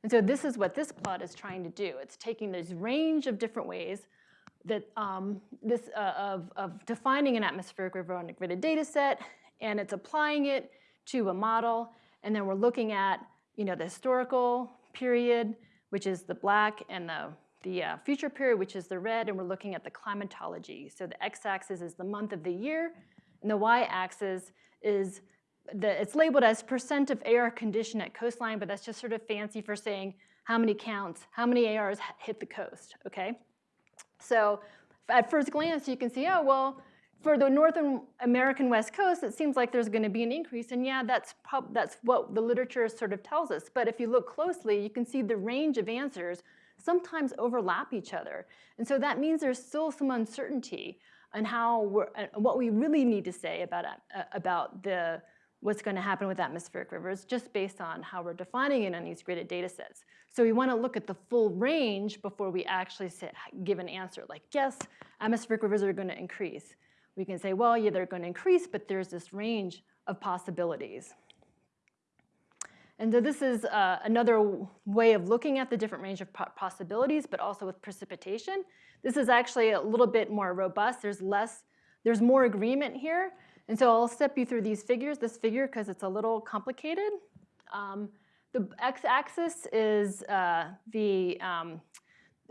Speaker 2: And so this is what this plot is trying to do. It's taking this range of different ways that um, this uh, of, of defining an atmospheric river on a gridded data set, and it's applying it to a model, and then we're looking at you know, the historical period, which is the black, and the, the uh, future period, which is the red, and we're looking at the climatology. So the x-axis is the month of the year, and the y-axis is, the, it's labeled as percent of AR condition at coastline, but that's just sort of fancy for saying how many counts, how many ARs hit the coast, okay? So at first glance, you can see, oh, well, for the North American West Coast, it seems like there's going to be an increase. And yeah, that's, that's what the literature sort of tells us. But if you look closely, you can see the range of answers sometimes overlap each other. And so that means there's still some uncertainty on how we're, uh, what we really need to say about, uh, about the, what's going to happen with atmospheric rivers just based on how we're defining it on these gridded data sets. So we want to look at the full range before we actually give an answer like, yes, atmospheric rivers are going to increase we can say, well, yeah, they're going to increase, but there's this range of possibilities. And so this is uh, another way of looking at the different range of possibilities, but also with precipitation. This is actually a little bit more robust. There's less, there's more agreement here. And so I'll step you through these figures, this figure, because it's a little complicated. Um, the x-axis is uh, the, um,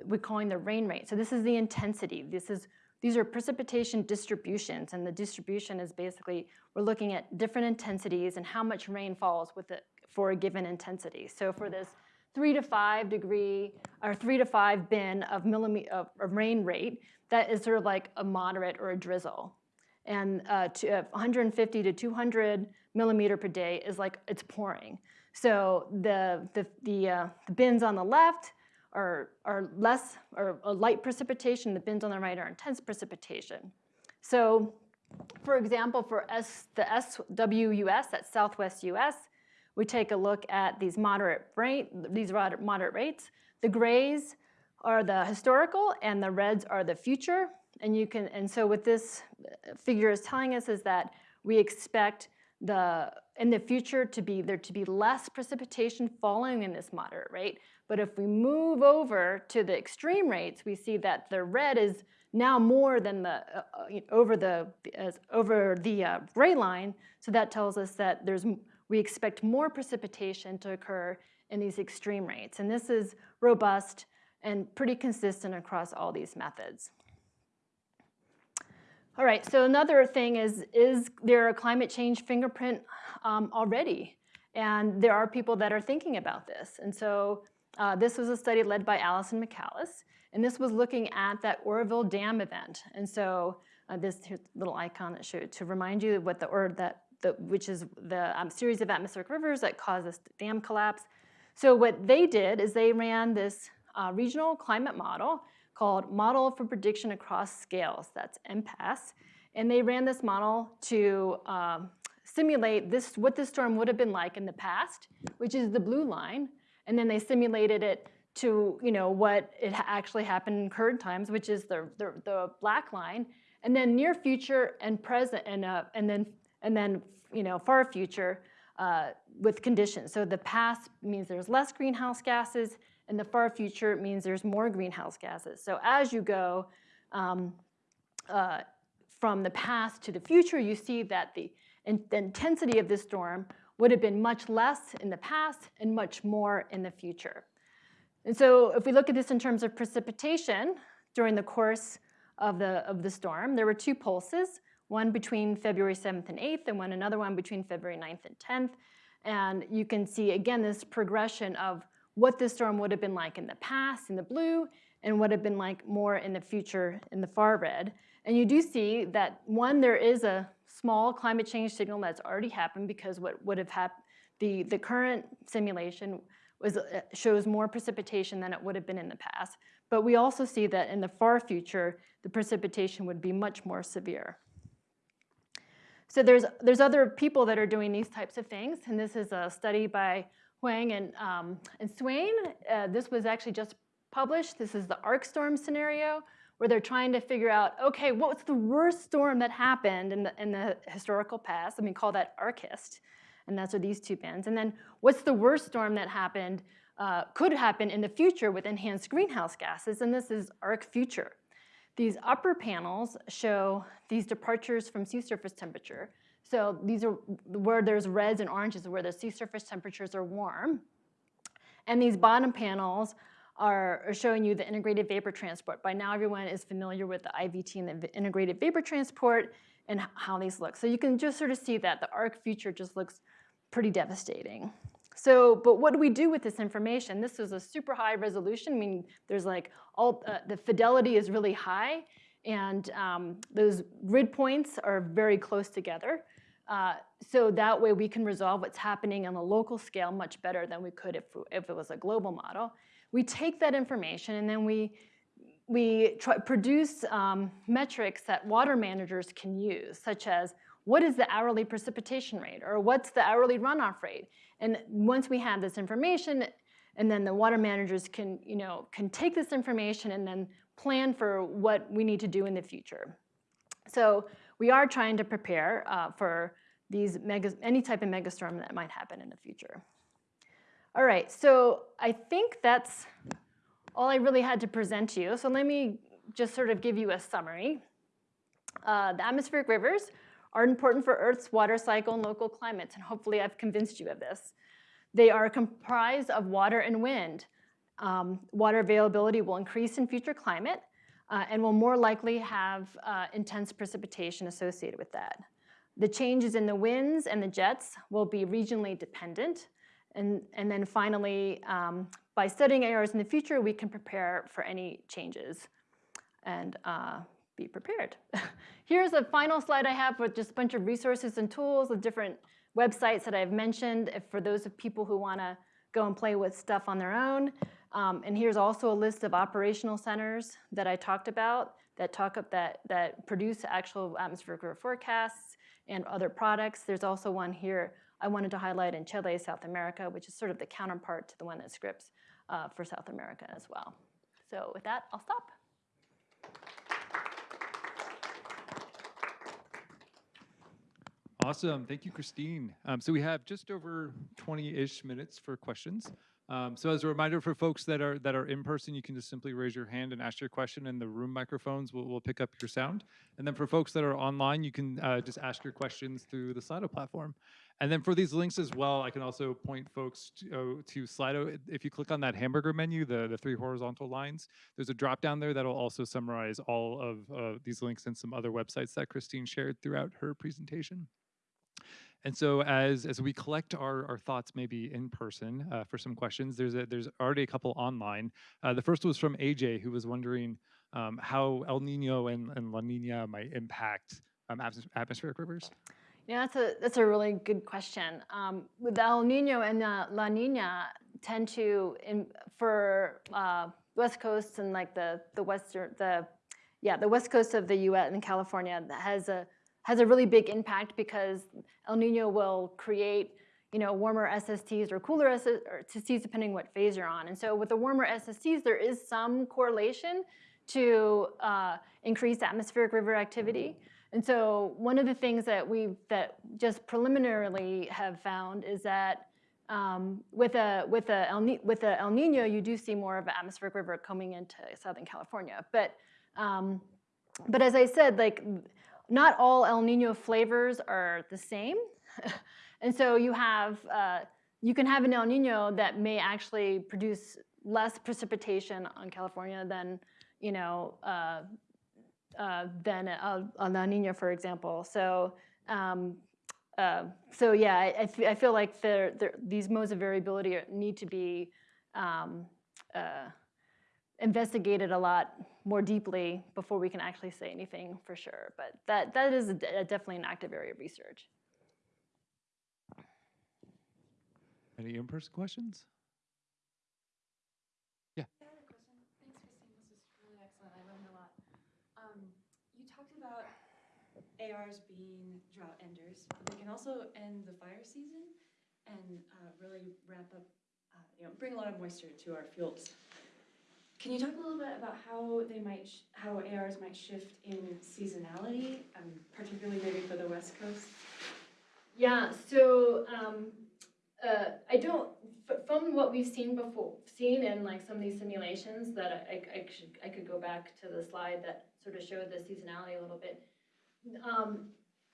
Speaker 2: we're calling the rain rate. So this is the intensity. This is these are precipitation distributions, and the distribution is basically, we're looking at different intensities and how much rain falls with it for a given intensity. So for this three to five degree, or three to five bin of, millimeter, of, of rain rate, that is sort of like a moderate or a drizzle. And uh, to, uh, 150 to 200 millimeter per day is like, it's pouring. So the, the, the, uh, the bins on the left are, are less, or a light precipitation, the bins on the right are intense precipitation. So for example, for S, the SWUS, that's Southwest US, we take a look at these moderate rate, these moderate rates. The grays are the historical and the reds are the future. And you can, and so what this figure is telling us is that we expect the in the future to be there to be less precipitation falling in this moderate rate. But if we move over to the extreme rates, we see that the red is now more than the uh, uh over the as over the uh, gray line. So that tells us that there's we expect more precipitation to occur in these extreme rates. And this is robust and pretty consistent across all these methods. All right, so another thing is, is there a climate change fingerprint um, already? And there are people that are thinking about this. And so uh, this was a study led by Allison Michaelis, and this was looking at that Oroville Dam event. And so uh, this little icon that showed to remind you what the, or that, the, which is the um, series of atmospheric rivers that caused this dam collapse. So what they did is they ran this uh, regional climate model called Model for Prediction Across Scales, that's MPAS. And they ran this model to um, simulate this, what this storm would have been like in the past, which is the blue line. And then they simulated it to you know, what it actually happened in current times, which is the, the, the black line. And then near future and present, and, uh, and, then, and then you know, far future uh, with conditions. So the past means there's less greenhouse gases, in the far future, it means there's more greenhouse gases. So as you go um, uh, from the past to the future, you see that the, in, the intensity of this storm would have been much less in the past and much more in the future. And so if we look at this in terms of precipitation during the course of the, of the storm, there were two pulses, one between February 7th and 8th and one another one between February 9th and 10th. And you can see, again, this progression of what this storm would have been like in the past in the blue and what it would have been like more in the future in the far red. And you do see that one, there is a small climate change signal that's already happened because what would have happened, the, the current simulation was, uh, shows more precipitation than it would have been in the past. But we also see that in the far future, the precipitation would be much more severe. So there's, there's other people that are doing these types of things, and this is a study by Huang and, um, and Swain. Uh, this was actually just published. This is the ArkStorm scenario where they're trying to figure out, okay, what's the worst storm that happened in the, in the historical past? I mean, call that ARkHist. And that's what these two bands. And then what's the worst storm that happened, uh, could happen in the future with enhanced greenhouse gases? And this is ARkFuture. These upper panels show these departures from sea surface temperature. So these are where there's reds and oranges, where the sea surface temperatures are warm. And these bottom panels are, showing you the integrated vapor transport. By now everyone is familiar with the IVT and the integrated vapor transport and how these look. So you can just sort of see that the ARkFuture just looks pretty devastating. So, but what do we do with this information? This is a super high resolution. I mean, there's like all, uh, the fidelity is really high and um, those grid points are very close together. Uh, so that way we can resolve what's happening on a local scale much better than we could if, if it was a global model. We take that information and then we, we try, produce um, metrics that water managers can use, such as what is the hourly precipitation rate or what's the hourly runoff rate? And once we have this information, and then the water managers can, you know, can take this information and then plan for what we need to do in the future. So we are trying to prepare uh, for these mega, any type of megastorm that might happen in the future. All right, so I think that's all I really had to present to you. So let me just sort of give you a summary. Uh, the atmospheric rivers are important for Earth's water cycle and local climates, and hopefully I've convinced you of this. They are comprised of water and wind. Um, water availability will increase in future climate, uh, and will more likely have uh, intense precipitation associated with that. The changes in the winds and the jets will be regionally dependent. And, and then finally, um, by studying ARs in the future, we can prepare for any changes and uh, be prepared. Here's a final slide I have with just a bunch of resources and tools of different websites that I've mentioned for those of people who want to go and play with stuff on their own. Um, and here's also a list of operational centers that I talked about that talk up that that produce actual atmospheric forecasts and other products. There's also one here I wanted to highlight in Chile, South America, which is sort of the counterpart to the one that Scripps uh, for South America as well. So with that, I'll stop.
Speaker 1: Awesome. Thank you, Christine. Um, so we have just over 20-ish minutes for questions. Um, so as a reminder for folks that are that are in person, you can just simply raise your hand and ask your question, and the room microphones will, will pick up your sound. And then for folks that are online, you can uh, just ask your questions through the Slido platform. And then for these links as well, I can also point folks to, uh, to Slido. If you click on that hamburger menu, the, the three horizontal lines, there's a drop down there that'll also summarize all of uh, these links and some other websites that Christine shared throughout her presentation. And so as, as we collect our, our thoughts maybe in person uh, for some questions, there's, a, there's already a couple online. Uh, the first was from AJ, who was wondering um, how El Nino and, and La Nina might impact um, atmospheric rivers.
Speaker 2: Yeah, that's a, that's a really good question. Um, with El Nino and uh, La Nina tend to, in, for uh, West Coast and like the, the Western, the, yeah, the West Coast of the US and California that has a, has a really big impact because El Nino will create you know, warmer SSTs or cooler SSTs depending what phase you're on. And so with the warmer SSTs, there is some correlation to uh, increased atmospheric river activity. And so one of the things that we that just preliminarily have found is that um, with a with a El, with a El Nino, you do see more of an atmospheric river coming into Southern California. But um, but as I said, like not all El Nino flavors are the same. and so you have, uh, you can have an El Nino that may actually produce less precipitation on California than, you know, uh, uh, than a, a La Nina, for example. So, um, uh, so yeah, I, I, feel like they're, they're, these modes of variability need to be um, uh, investigated a lot more deeply before we can actually say anything for sure. But that, that is a, a definitely an active area of research.
Speaker 1: Any in-person questions? Yeah.
Speaker 3: I have a question. Thanks, Christine. This is really excellent. I learned a lot. Um, you talked about ARs being drought enders. They can also end the fire season and uh, really ramp up, uh, you know, bring a lot of moisture to our fields. Can you talk a little bit about how they might, how ARs might shift in seasonality, um, particularly maybe for the West Coast?
Speaker 2: Yeah, so um, uh, I don't, from what we've seen before, seen in like some of these simulations that I, I, should, I could go back to the slide that sort of showed the seasonality a little bit. Um,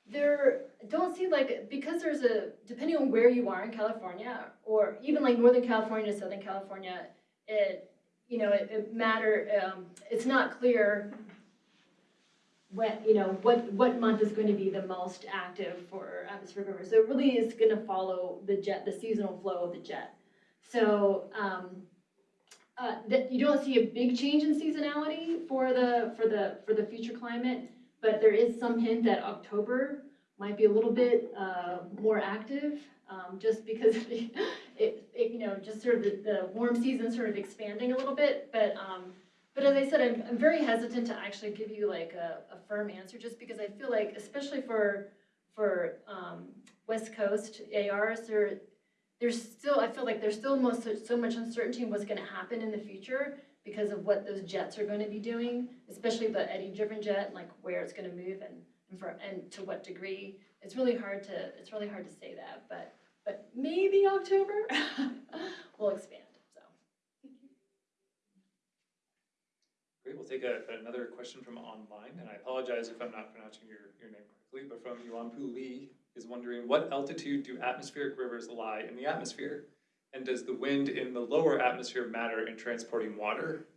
Speaker 2: there don't see like, because there's a, depending on where you are in California, or even like Northern California to Southern California, it you know, it, it matter, um, it's not clear when, you know, what, what month is going to be the most active for atmospheric rivers. So it really is going to follow the jet, the seasonal flow of the jet. So um, uh, that you don't see a big change in seasonality for the for the for the future climate, but there is some hint that October might be a little bit uh, more active um, just because it, it, you know, just sort of the, the, warm season sort of expanding a little bit. But, um, but as I said, I'm, I'm very hesitant to actually give you like a, a firm answer just because I feel like, especially for, for um, West Coast ARs, there, there's still, I feel like there's still most, so much uncertainty in what's gonna happen in the future because of what those jets are going to be doing, especially the eddy-driven jet, like where it's going to move and, and, for, and to what degree. It's really hard to it's really hard to say that, but but maybe October we'll expand. So.
Speaker 1: Great. We'll take a, another question from online, and I apologize if I'm not pronouncing your, your name correctly, but from Yuanpu Lee is wondering what altitude do atmospheric rivers lie in the atmosphere? And does the wind in the lower atmosphere matter in transporting water?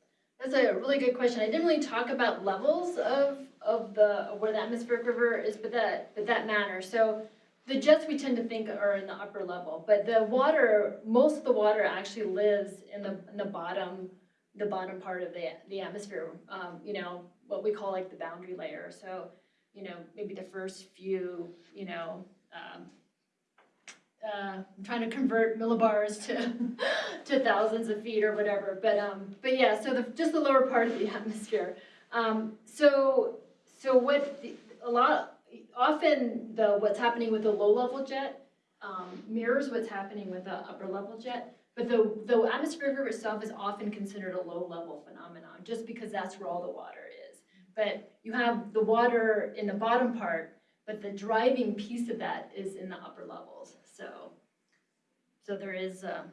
Speaker 2: That's a really good question. I didn't really talk about levels of, of the of where the atmospheric river is, but that but that matters. So the jets we tend to think are in the upper level, but the water, most of the water actually lives in the, in the bottom, the bottom part of the, the atmosphere, um, you know, what we call like the boundary layer. So, you know, maybe the first few, you know, um, uh, I'm trying to convert millibars to, to thousands of feet or whatever, but, um, but yeah, so the, just the lower part of the atmosphere. Um, so, so what, the- a lot, often the, what's happening with the low-level jet, um, mirrors what's happening with the upper-level jet. But the, the atmospheric river itself is often considered a low-level phenomenon, just because that's where all the water is. But you have the water in the bottom part, but the driving piece of that is in the upper levels, so. So there is, um,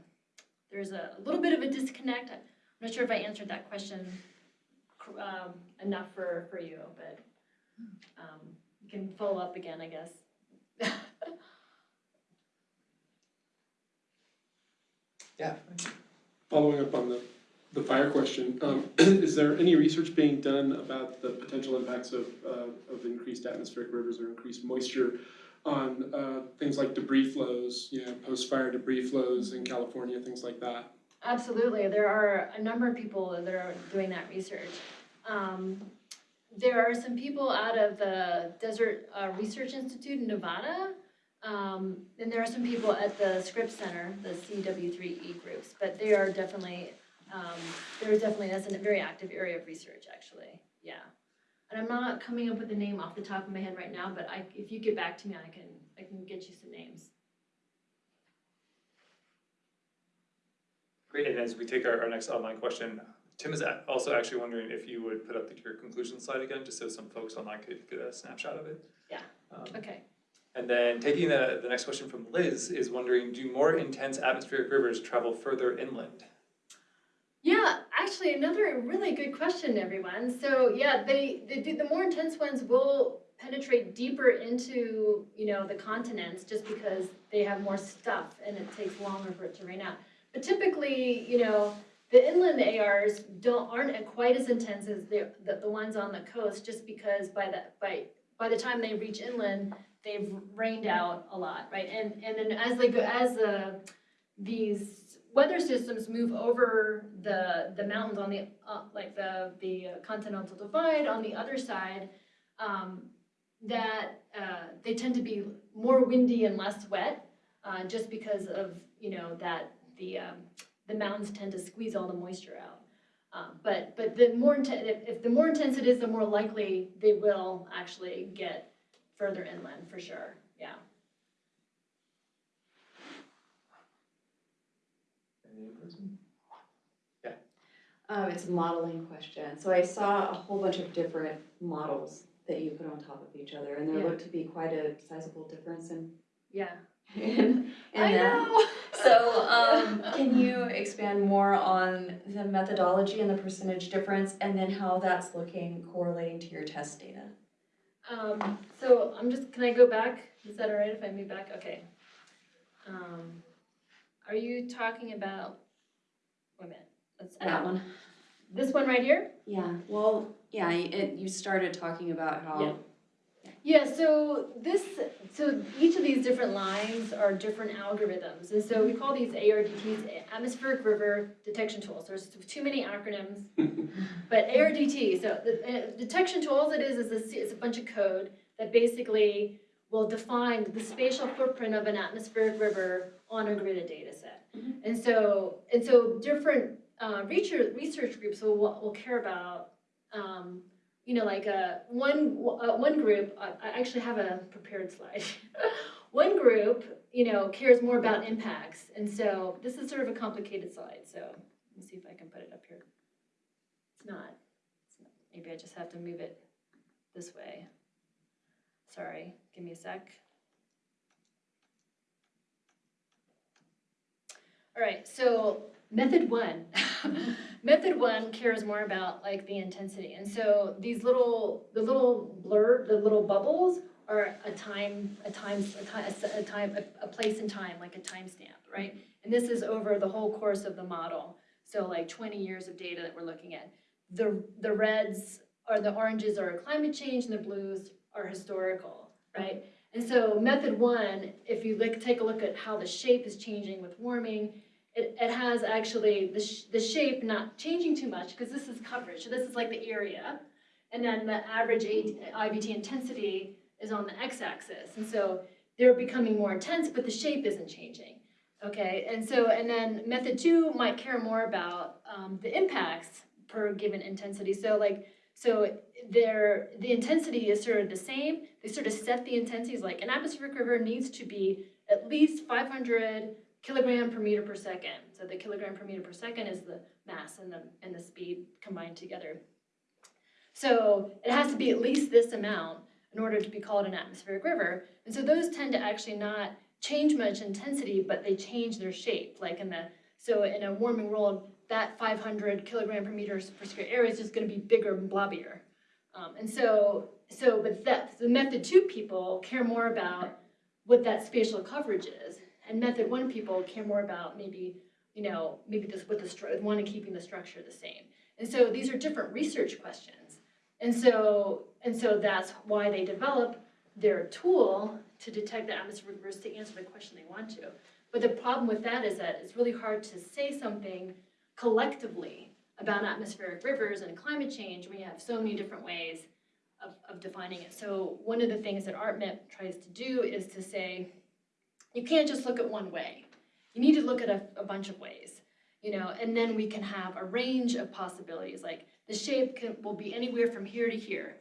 Speaker 2: there's a little bit of a disconnect. I'm not sure if I answered that question um, enough for, for you, but um, can follow up again, I guess.
Speaker 1: Yeah.
Speaker 4: Following up on the, the fire question, um, is there any research being done about the potential impacts of, uh, of increased atmospheric rivers or increased moisture on, uh, things like debris flows, you know, post-fire debris flows in California, things like that?
Speaker 2: Absolutely, there are a number of people that are doing that research. Um, there are some people out of the Desert uh, Research Institute in Nevada, um, and there are some people at the Scripps Center, the CW3E groups, but they are definitely, um, they're definitely, that's a very active area of research, actually, yeah. And I'm not coming up with a name off the top of my head right now, but I, if you get back to me, I can, I can get you some names.
Speaker 1: Great, and as we take our, our next online question, Tim is also actually wondering if you would put up the- your conclusion slide again, just so some folks online could get a snapshot of it.
Speaker 2: Yeah.
Speaker 1: Um,
Speaker 2: Okay.
Speaker 1: And then taking the, the next question from Liz is wondering, do more intense atmospheric rivers travel further inland?
Speaker 2: Yeah, actually, another really good question, everyone. So yeah, they, they do, the more intense ones will penetrate deeper into, you know, the continents just because they have more stuff and it takes longer for it to rain out. But typically, you know, the inland ARs don't, aren't quite as intense as the, the, the ones on the coast just because by the, by, by the time they reach inland, they've rained out a lot, right? And, and then as they go, as the, these weather systems move over the, the mountains on the, uh, like the, the continental divide on the other side, um, that, uh, they tend to be more windy and less wet, uh, just because of, you know, that the, um, the mountains tend to squeeze all the moisture out. Um, but, but the more intense, if, if the more intense it is, the more likely they will actually get further inland, for sure, yeah.
Speaker 1: Any person?
Speaker 5: Um, it's a modeling question. So I saw a whole bunch of different models that you put on top of each other, and there
Speaker 2: Yeah.
Speaker 5: looked to be quite a sizable difference in,
Speaker 2: Yeah.
Speaker 5: In, in
Speaker 2: I
Speaker 5: that.
Speaker 2: know.
Speaker 5: So, um, can you expand more on the methodology and the percentage difference, and then how that's looking correlating to your test data?
Speaker 2: Um, so I'm just, can I go back? Is that all right if I move back? Okay. Um, are you talking about, wait a minute, let's,
Speaker 5: That one?
Speaker 2: this one right here?
Speaker 5: Yeah, well, yeah, it, you started talking about how,
Speaker 2: Yeah, so this, so each of these different lines are different algorithms, and so we call these ARDTs, atmospheric river detection tools. There's too many acronyms, but ARDT, so the uh, detection tools, it is, is a, it's a bunch of code that basically will define the spatial footprint of an atmospheric river on a gridded data set.
Speaker 5: Mhm.
Speaker 2: And so, and so different uh, research, research groups will, will care about um, you know, like uh, one uh, one group. I, I actually have a prepared slide. one group, you know, cares more about impacts, and so this is sort of a complicated slide. So let me see if I can put it up here. It's not. It's not. Maybe I just have to move it this way. Sorry, give me a sec. All right, so method one. method one cares more about like the intensity. And so these little, the little blur, the little bubbles are a time, a time, a time, a time, a, a place in time, like a timestamp, right? And this is over the whole course of the model. So like twenty years of data that we're looking at. The, the reds or the oranges are climate change and the blues are historical, right? And so method one, if you look, take a look at how the shape is changing with warming, it, it has actually the, sh- the shape not changing too much because this is coverage. So this is like the area. And then the average IVT intensity is on the x-axis. And so they're becoming more intense, but the shape isn't changing. Okay, and so, and then method two might care more about um, the impacts per given intensity. So like, so their, the intensity is sort of the same. They sort of set the intensities, like an atmospheric river needs to be at least five hundred kilogram per meter per second. So the kilogram per meter per second is the mass and the, and the speed combined together. So it has to be at least this amount in order to be called an atmospheric river. And so those tend to actually not change much intensity, but they change their shape. Like in the, so in a warming world, that five hundred kilogram per meter per square area is just gonna be bigger and blobbier. Um, and so, so, but that, the method two people care more about what that spatial coverage is. And method one people care more about maybe, you know, maybe this, with the, one, and keeping the structure the same. And so these are different research questions. And so, and so that's why they develop their tool to detect the atmospheric rivers to answer the question they want to. But the problem with that is that it's really hard to say something collectively about atmospheric rivers and climate change We have so many different ways of, of defining it. So one of the things that ARTMIP tries to do is to say, you can't just look at one way. You need to look at a, a bunch of ways, you know, and then we can have a range of possibilities, like the shape can, will be anywhere from here to here.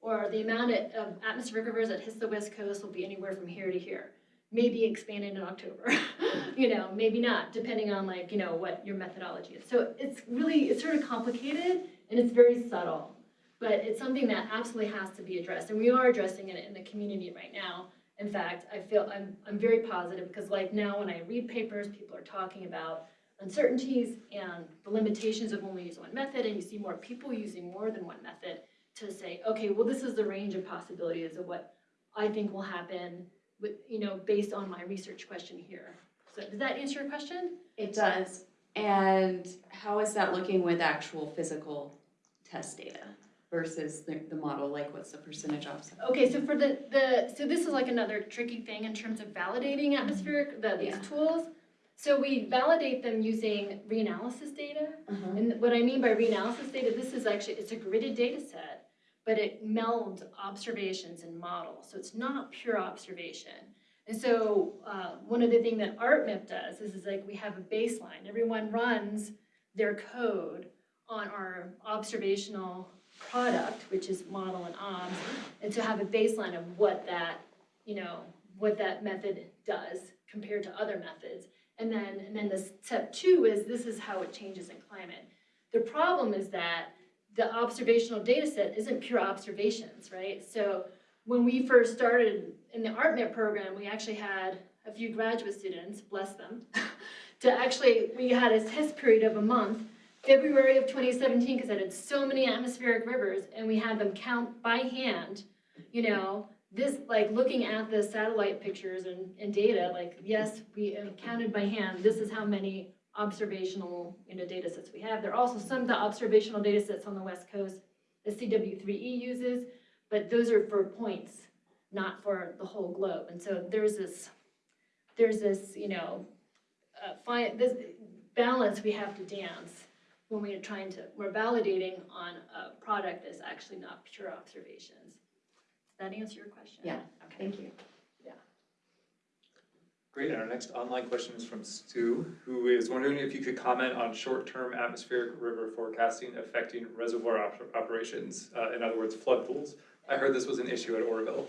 Speaker 2: Or the amount of, atmospheric rivers that hits the west coast will be anywhere from here to here. Maybe expanded in October, you know, maybe not, depending on like, you know, what your methodology is. So it's really, it's sort of complicated and it's very subtle. But it's something that absolutely has to be addressed, and we are addressing it in the community right now. In fact, I feel, I'm, I'm very positive, because like now when I read papers, people are talking about uncertainties and the limitations of only using one method, and you see more people using more than one method to say, okay, well, this is the range of possibilities of what I think will happen with, you know, based on my research question here. So does that answer your question?
Speaker 5: It does. And how is that looking with actual physical test data versus the, the model? Like what's the percentage offset?
Speaker 2: Okay, so for the, the, so this is like another tricky thing in terms of validating atmospheric, the, these
Speaker 5: Yeah.
Speaker 2: tools. So we validate them using reanalysis data.
Speaker 5: Uh-huh.
Speaker 2: And what I mean by reanalysis data, this is actually, it's a gridded data set, but it melds observations and models, so it's not pure observation. And so, uh, one of the things that ARTMIP does is, is like, we have a baseline, everyone runs their code on our observational product, which is model and obs, and to have a baseline of what that, you know, what that method does compared to other methods. And then, and then the step two is, this is how it changes in climate. The problem is that the observational data set isn't pure observations, right? So when we first started in the ARTMIP program, we actually had a few graduate students, bless them, to actually, we had a test period of a month, February of 2017, because I did so many atmospheric rivers, and we had them count by hand, you know, this, like, looking at the satellite pictures and, and data, like, yes, we counted by hand, this is how many observational, you know, data sets we have. There are also some of the observational data sets on the west coast that CW3E uses, but those are for points, not for the whole globe. And so there's this, there's this, you know, uh, this balance we have to dance when we're trying to, we're validating on a product that's actually not pure observations. Does that answer your question?
Speaker 5: Yeah,
Speaker 2: Okay.
Speaker 5: Thank you. Yeah.
Speaker 1: Great, and our next online question is from Stu, who is wondering if you could comment on short-term atmospheric river forecasting affecting reservoir op- operations, uh, in other words, flood pools. I heard this was an issue at Oroville.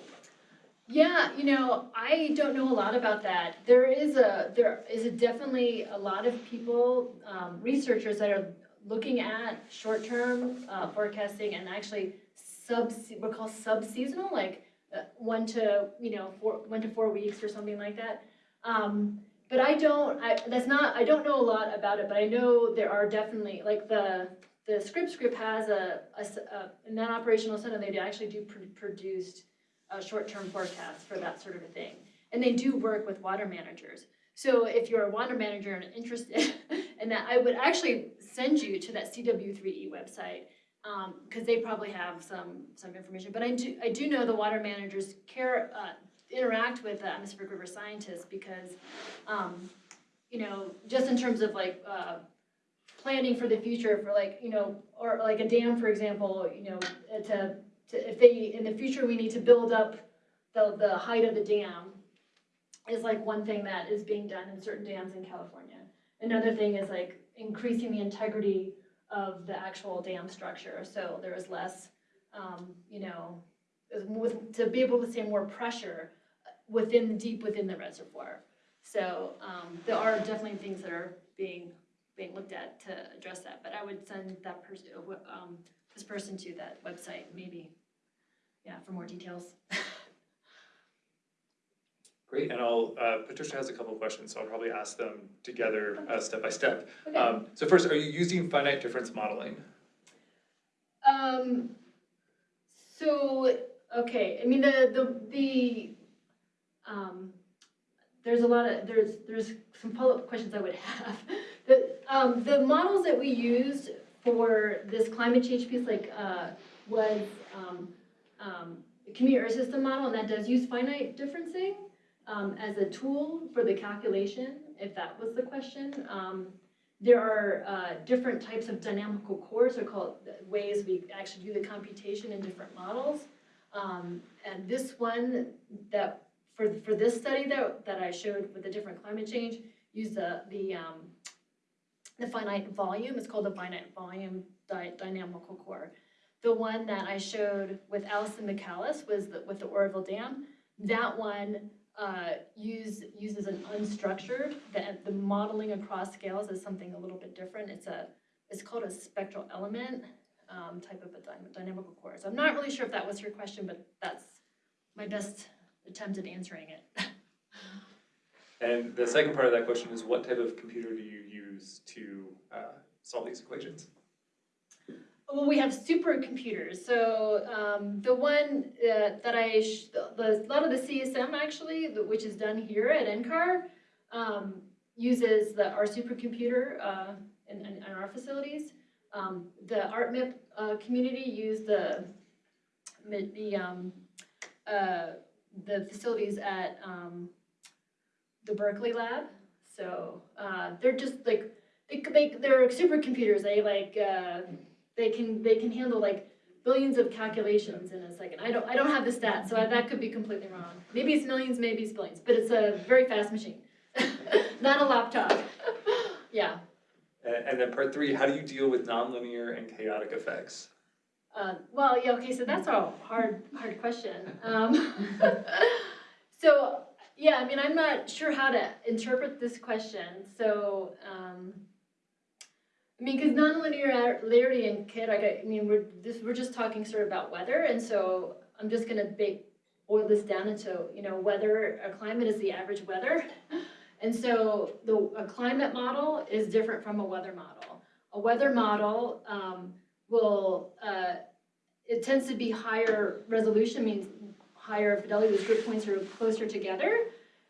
Speaker 2: Yeah, you know, I don't know a lot about that. There is a, there is a definitely a lot of people, um, researchers that are looking at short-term, uh, forecasting and actually sub, we're called sub-seasonal, like, uh, one to, you know, four, one to four weeks or something like that. Um, but I don't, I, that's not, I don't know a lot about it, but I know there are definitely, like, the, the Scripps Group has a in that operational center, they actually do pr- produce uh, short-term forecasts for that sort of a thing. And they do work with water managers. So if you're a water manager and interested in that, I would actually send you to that CW3E E website because they probably have some, some information. But I do, I do know the water managers care, uh, interact with the atmospheric river scientists because, um, you know, just in terms of like, uh, planning for the future for like, you know, or like a dam, for example, you know, to, to, if they, in the future, we need to build up the, the height of the dam, is like one thing that is being done in certain dams in California. Another thing is like increasing the integrity of the actual dam structure, so there is less, um, you know, with, to be able to say more pressure within, deep within the reservoir. So, um, there are definitely things that are being, being looked at to address that, but I would send that person, um, this person to that website, maybe, yeah, for more details.
Speaker 1: Great, and I'll, uh, Patricia has a couple of questions, so I'll probably ask them together, uh, step by step.
Speaker 2: Okay.
Speaker 1: Um, so first, are you using finite difference modeling?
Speaker 2: Um, so, okay, I mean, the, the, the, um, there's a lot of, there's, there's some follow-up questions I would have. The, um, the models that we used for this climate change piece, like, uh, was, um, um, community earth system model, and that does use finite differencing, um, as a tool for the calculation, if that was the question. Um, there are uh, different types of dynamical cores, they're called ways we actually do the computation in different models. Um, and this one that, for, for this study that, that I showed with the different climate change, used the, the, um, the finite volume, it's called the finite volume dy- dynamical core. The one that I showed with Allison Michaelis was the, with the Oroville Dam. That one uh, use, uses an unstructured, the, the modeling across scales is something a little bit different. It's a, it's called a spectral element, um, type of a dy- dynamical core. So I'm not really sure if that was your question, but that's my best attempt at answering it.
Speaker 1: And the second part of that question is what type of computer do you use to, uh, solve these equations?
Speaker 2: Well, we have supercomputers. So um, the one uh, that I, the, the, a lot of the CESM actually, the- which is done here at NCAR, um, uses the our supercomputer uh, in, in, in our facilities. Um, the ARTMIP uh, community use the the um, uh, the facilities at um, the Berkeley lab. So uh, they're just like they, they they're supercomputers. They like. They can they can handle like billions of calculations in a second. I don't I don't have the stats, so I, that could be completely wrong. Maybe it's millions, maybe it's billions, but it's a very fast machine, not a laptop. yeah.
Speaker 1: And, and then part three, how do you deal with nonlinear and chaotic effects?
Speaker 2: Uh, well, yeah. Okay, so that's a hard hard question. Um, so yeah, I mean, I'm not sure how to interpret this question. So. Um, I mean, because nonlinearity and chaotic, I mean, we're this, we're just talking sort of about weather, and so I'm just gonna boil this down into, you know, weather, a climate is the average weather. And so the, a climate model is different from a weather model. A weather model, um, will, uh, it tends to be higher resolution, means higher fidelity, the grid points are closer together.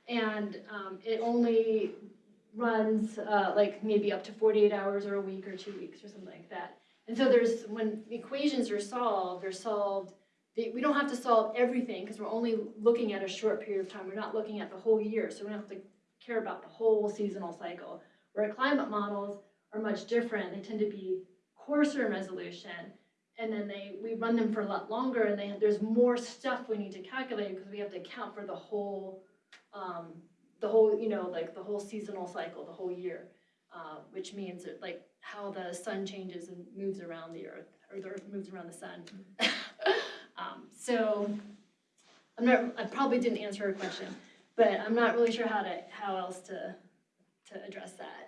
Speaker 2: And, um, it only runs uh, like maybe up to 48 hours or a week or two weeks or something like that. And so there's, when equations are solved, they're solved, they, we don't have to solve everything because we're only looking at a short period of time. We're not looking at the whole year, so we don't have to care about the whole seasonal cycle. Where climate models are much different, they tend to be coarser in resolution. And then they, we run them for a lot longer and they, there's more stuff we need to calculate because we have to account for the whole, um, the whole, you know, like the whole seasonal cycle, the whole year, uh, which means that, like how the sun changes and moves around the earth, or the earth moves around the sun. um, so I'm not, I probably didn't answer her question, but I'm not really sure how to, how else to, to address that.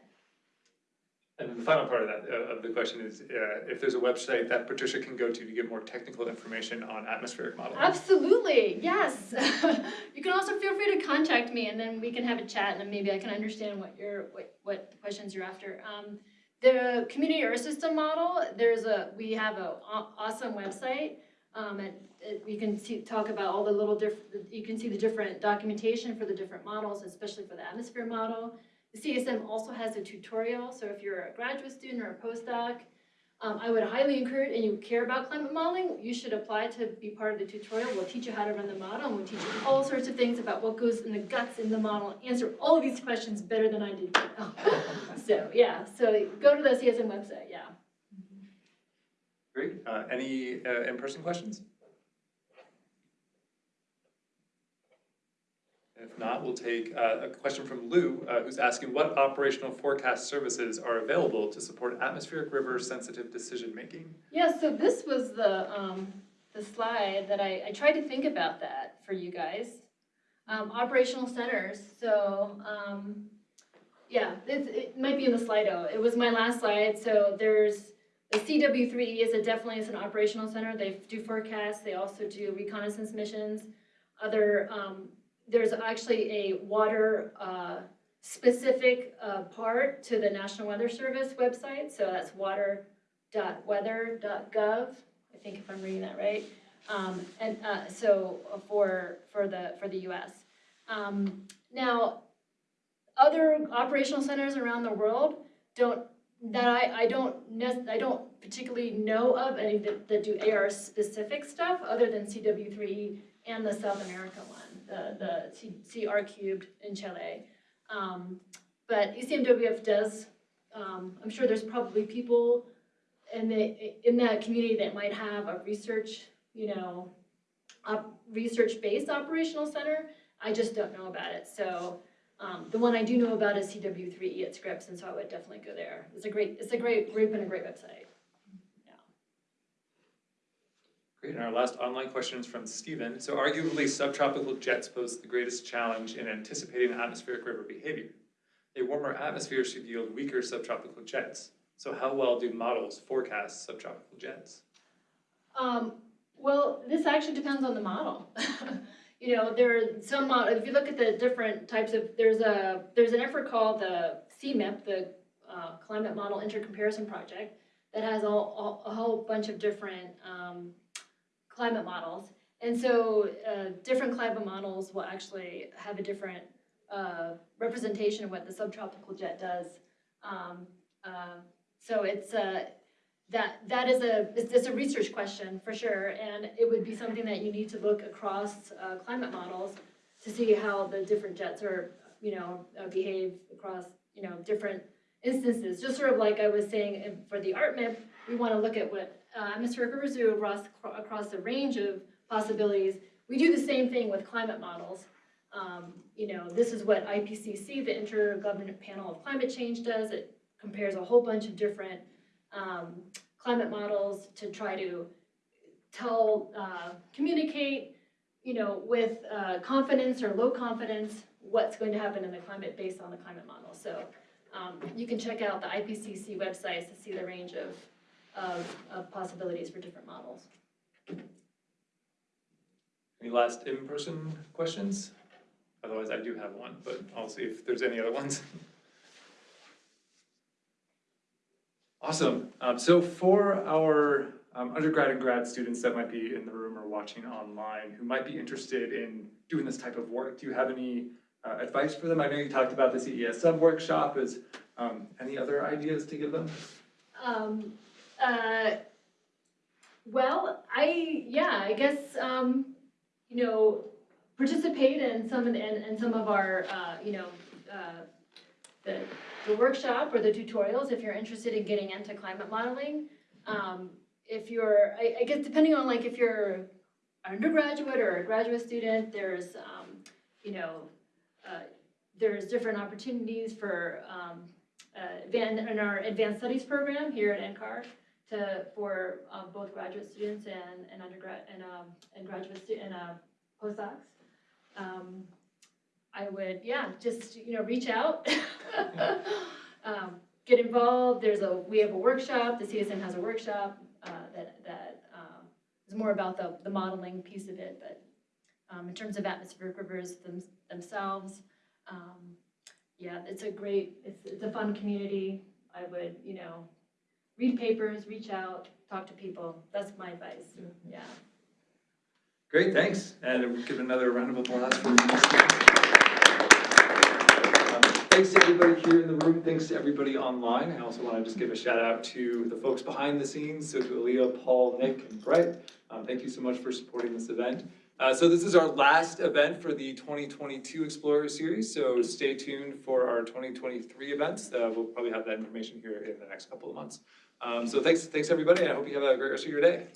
Speaker 1: And the final part of that, uh, of the question is, uh, if there's a website that Patricia can go to to get more technical information on atmospheric modeling.
Speaker 2: Absolutely, yes. you can also feel free to contact me, and then we can have a chat, and maybe I can understand what your what what questions you're after. Um, the community earth system model. There's a we have a awesome website. Um, and it, you can see, talk about all the little different. You can see the different documentation for the different models, especially for the atmosphere model. The CESM also has a tutorial, so if you're a graduate student or a postdoc, um, I would highly encourage, and you care about climate modeling, you should apply to be part of the tutorial. We'll teach you how to run the model, and we'll teach you all sorts of things about what goes in the guts in the model, answer all of these questions better than I do. So, yeah, so go to the CESM website, yeah.
Speaker 1: Great, uh, any, uh, in-person questions? If not, we'll take uh, a question from Lou, uh, who's asking what operational forecast services are available to support atmospheric river sensitive decision-making?
Speaker 2: Yeah, so this was the, um, the slide that I, I tried to think about that for you guys. Um, operational centers, so, um, yeah, it, it might be in the Slido. It was my last slide, so there's, the CW three E is a definitely is an operational center. They do forecasts, they also do reconnaissance missions. Other, um, there's actually a water, uh, specific, uh, part to the National Weather Service website, so that's water.weather.gov. I think if I'm reading that right. Um, and, uh, so uh, for, for the, for the US. Um, now, other operational centers around the world don't, that I, I don't I don't particularly know of any that, that do AR specific stuff other than CW three and the South America one, the, the CR cubed in Chile. Um, but ECMWF does, um, I'm sure there's probably people in the, in that community that might have a research, you know, op, research-based operational center, I just don't know about it, so, um, the one I do know about is CW three E at Scripps, and so I would definitely go there. It's a great, it's a great group and a great website.
Speaker 1: Great, and our last online question is from Stephen. So arguably, subtropical jets pose the greatest challenge in anticipating atmospheric river behavior. A warmer atmosphere should yield weaker subtropical jets. So how well do models forecast subtropical jets?
Speaker 2: Um, well, this actually depends on the model. You know, there are some, if you look at the different types of, there's a, there's an effort called the CMIP, the uh, Climate Model Intercomparison Project, that has all, all, a whole bunch of different, um, climate models. And so, uh, different climate models will actually have a different, uh, representation of what the subtropical jet does. Um, uh, so it's, uh, that, that is a, it's, a research question for sure, and it would be something that you need to look across, uh, climate models to see how the different jets are, you know, uh, behave across, you know, different instances. Just sort of like I was saying, for the ARTMIP, we wanna look at what, uh, rivers do across, across the range of possibilities. We do the same thing with climate models. Um, you know, this is what IPCC, the Intergovernmental Panel of Climate Change does. It compares a whole bunch of different um, climate models to try to tell, uh, communicate, you know, with, uh, confidence or low confidence, what's going to happen in the climate based on the climate model. So, um, you can check out the IPCC websites to see the range of, of, of possibilities for different models.
Speaker 1: Any last in-person questions? Otherwise, I do have one, but I'll see if there's any other ones. Awesome. Um, so for our um, undergrad and grad students that might be in the room or watching online who might be interested in doing this type of work, do you have any uh, advice for them? I know you talked about the CESM workshop. Is um, any other ideas to give them?
Speaker 2: Um, uh, well, I, yeah, I guess, um, you know, participate in some in some of our, uh, you know, uh, the, the workshop or the tutorials, if you're interested in getting into climate modeling. Um, if you're, I, I guess depending on like if you're an undergraduate or a graduate student, there's, um, you know, uh, there's different opportunities for, um, uh, in our advanced studies program here at NCAR to, for, um, both graduate students and, and undergrad, and, um, and graduate stu- and, uh, postdocs. Um, I would, yeah, just, you know, reach out. Um, get involved, there's a, we have a workshop, the CESM has a workshop, uh, that, that, um, is more about the, the modeling piece of it, but, um, in terms of atmospheric rivers them, themselves, um, yeah, it's a great, it's, it's a fun community. I would, you know, read papers, reach out, talk to people. That's my advice, yeah.
Speaker 1: Great, thanks. And we'll give another round of applause for these. Um, Thanks to everybody here in the room, thanks to everybody online. I also want to just give a shout out to the folks behind the scenes, so to Aaliyah, Paul, Nick, and Brett. Um, thank you so much for supporting this event. Uh, so this is our last event for the twenty twenty-two Explorer Series, so stay tuned for our twenty twenty-three events. Uh, we'll probably have that information here in the next couple of months. Um, so thanks, thanks everybody, and I hope you have a great rest of your day.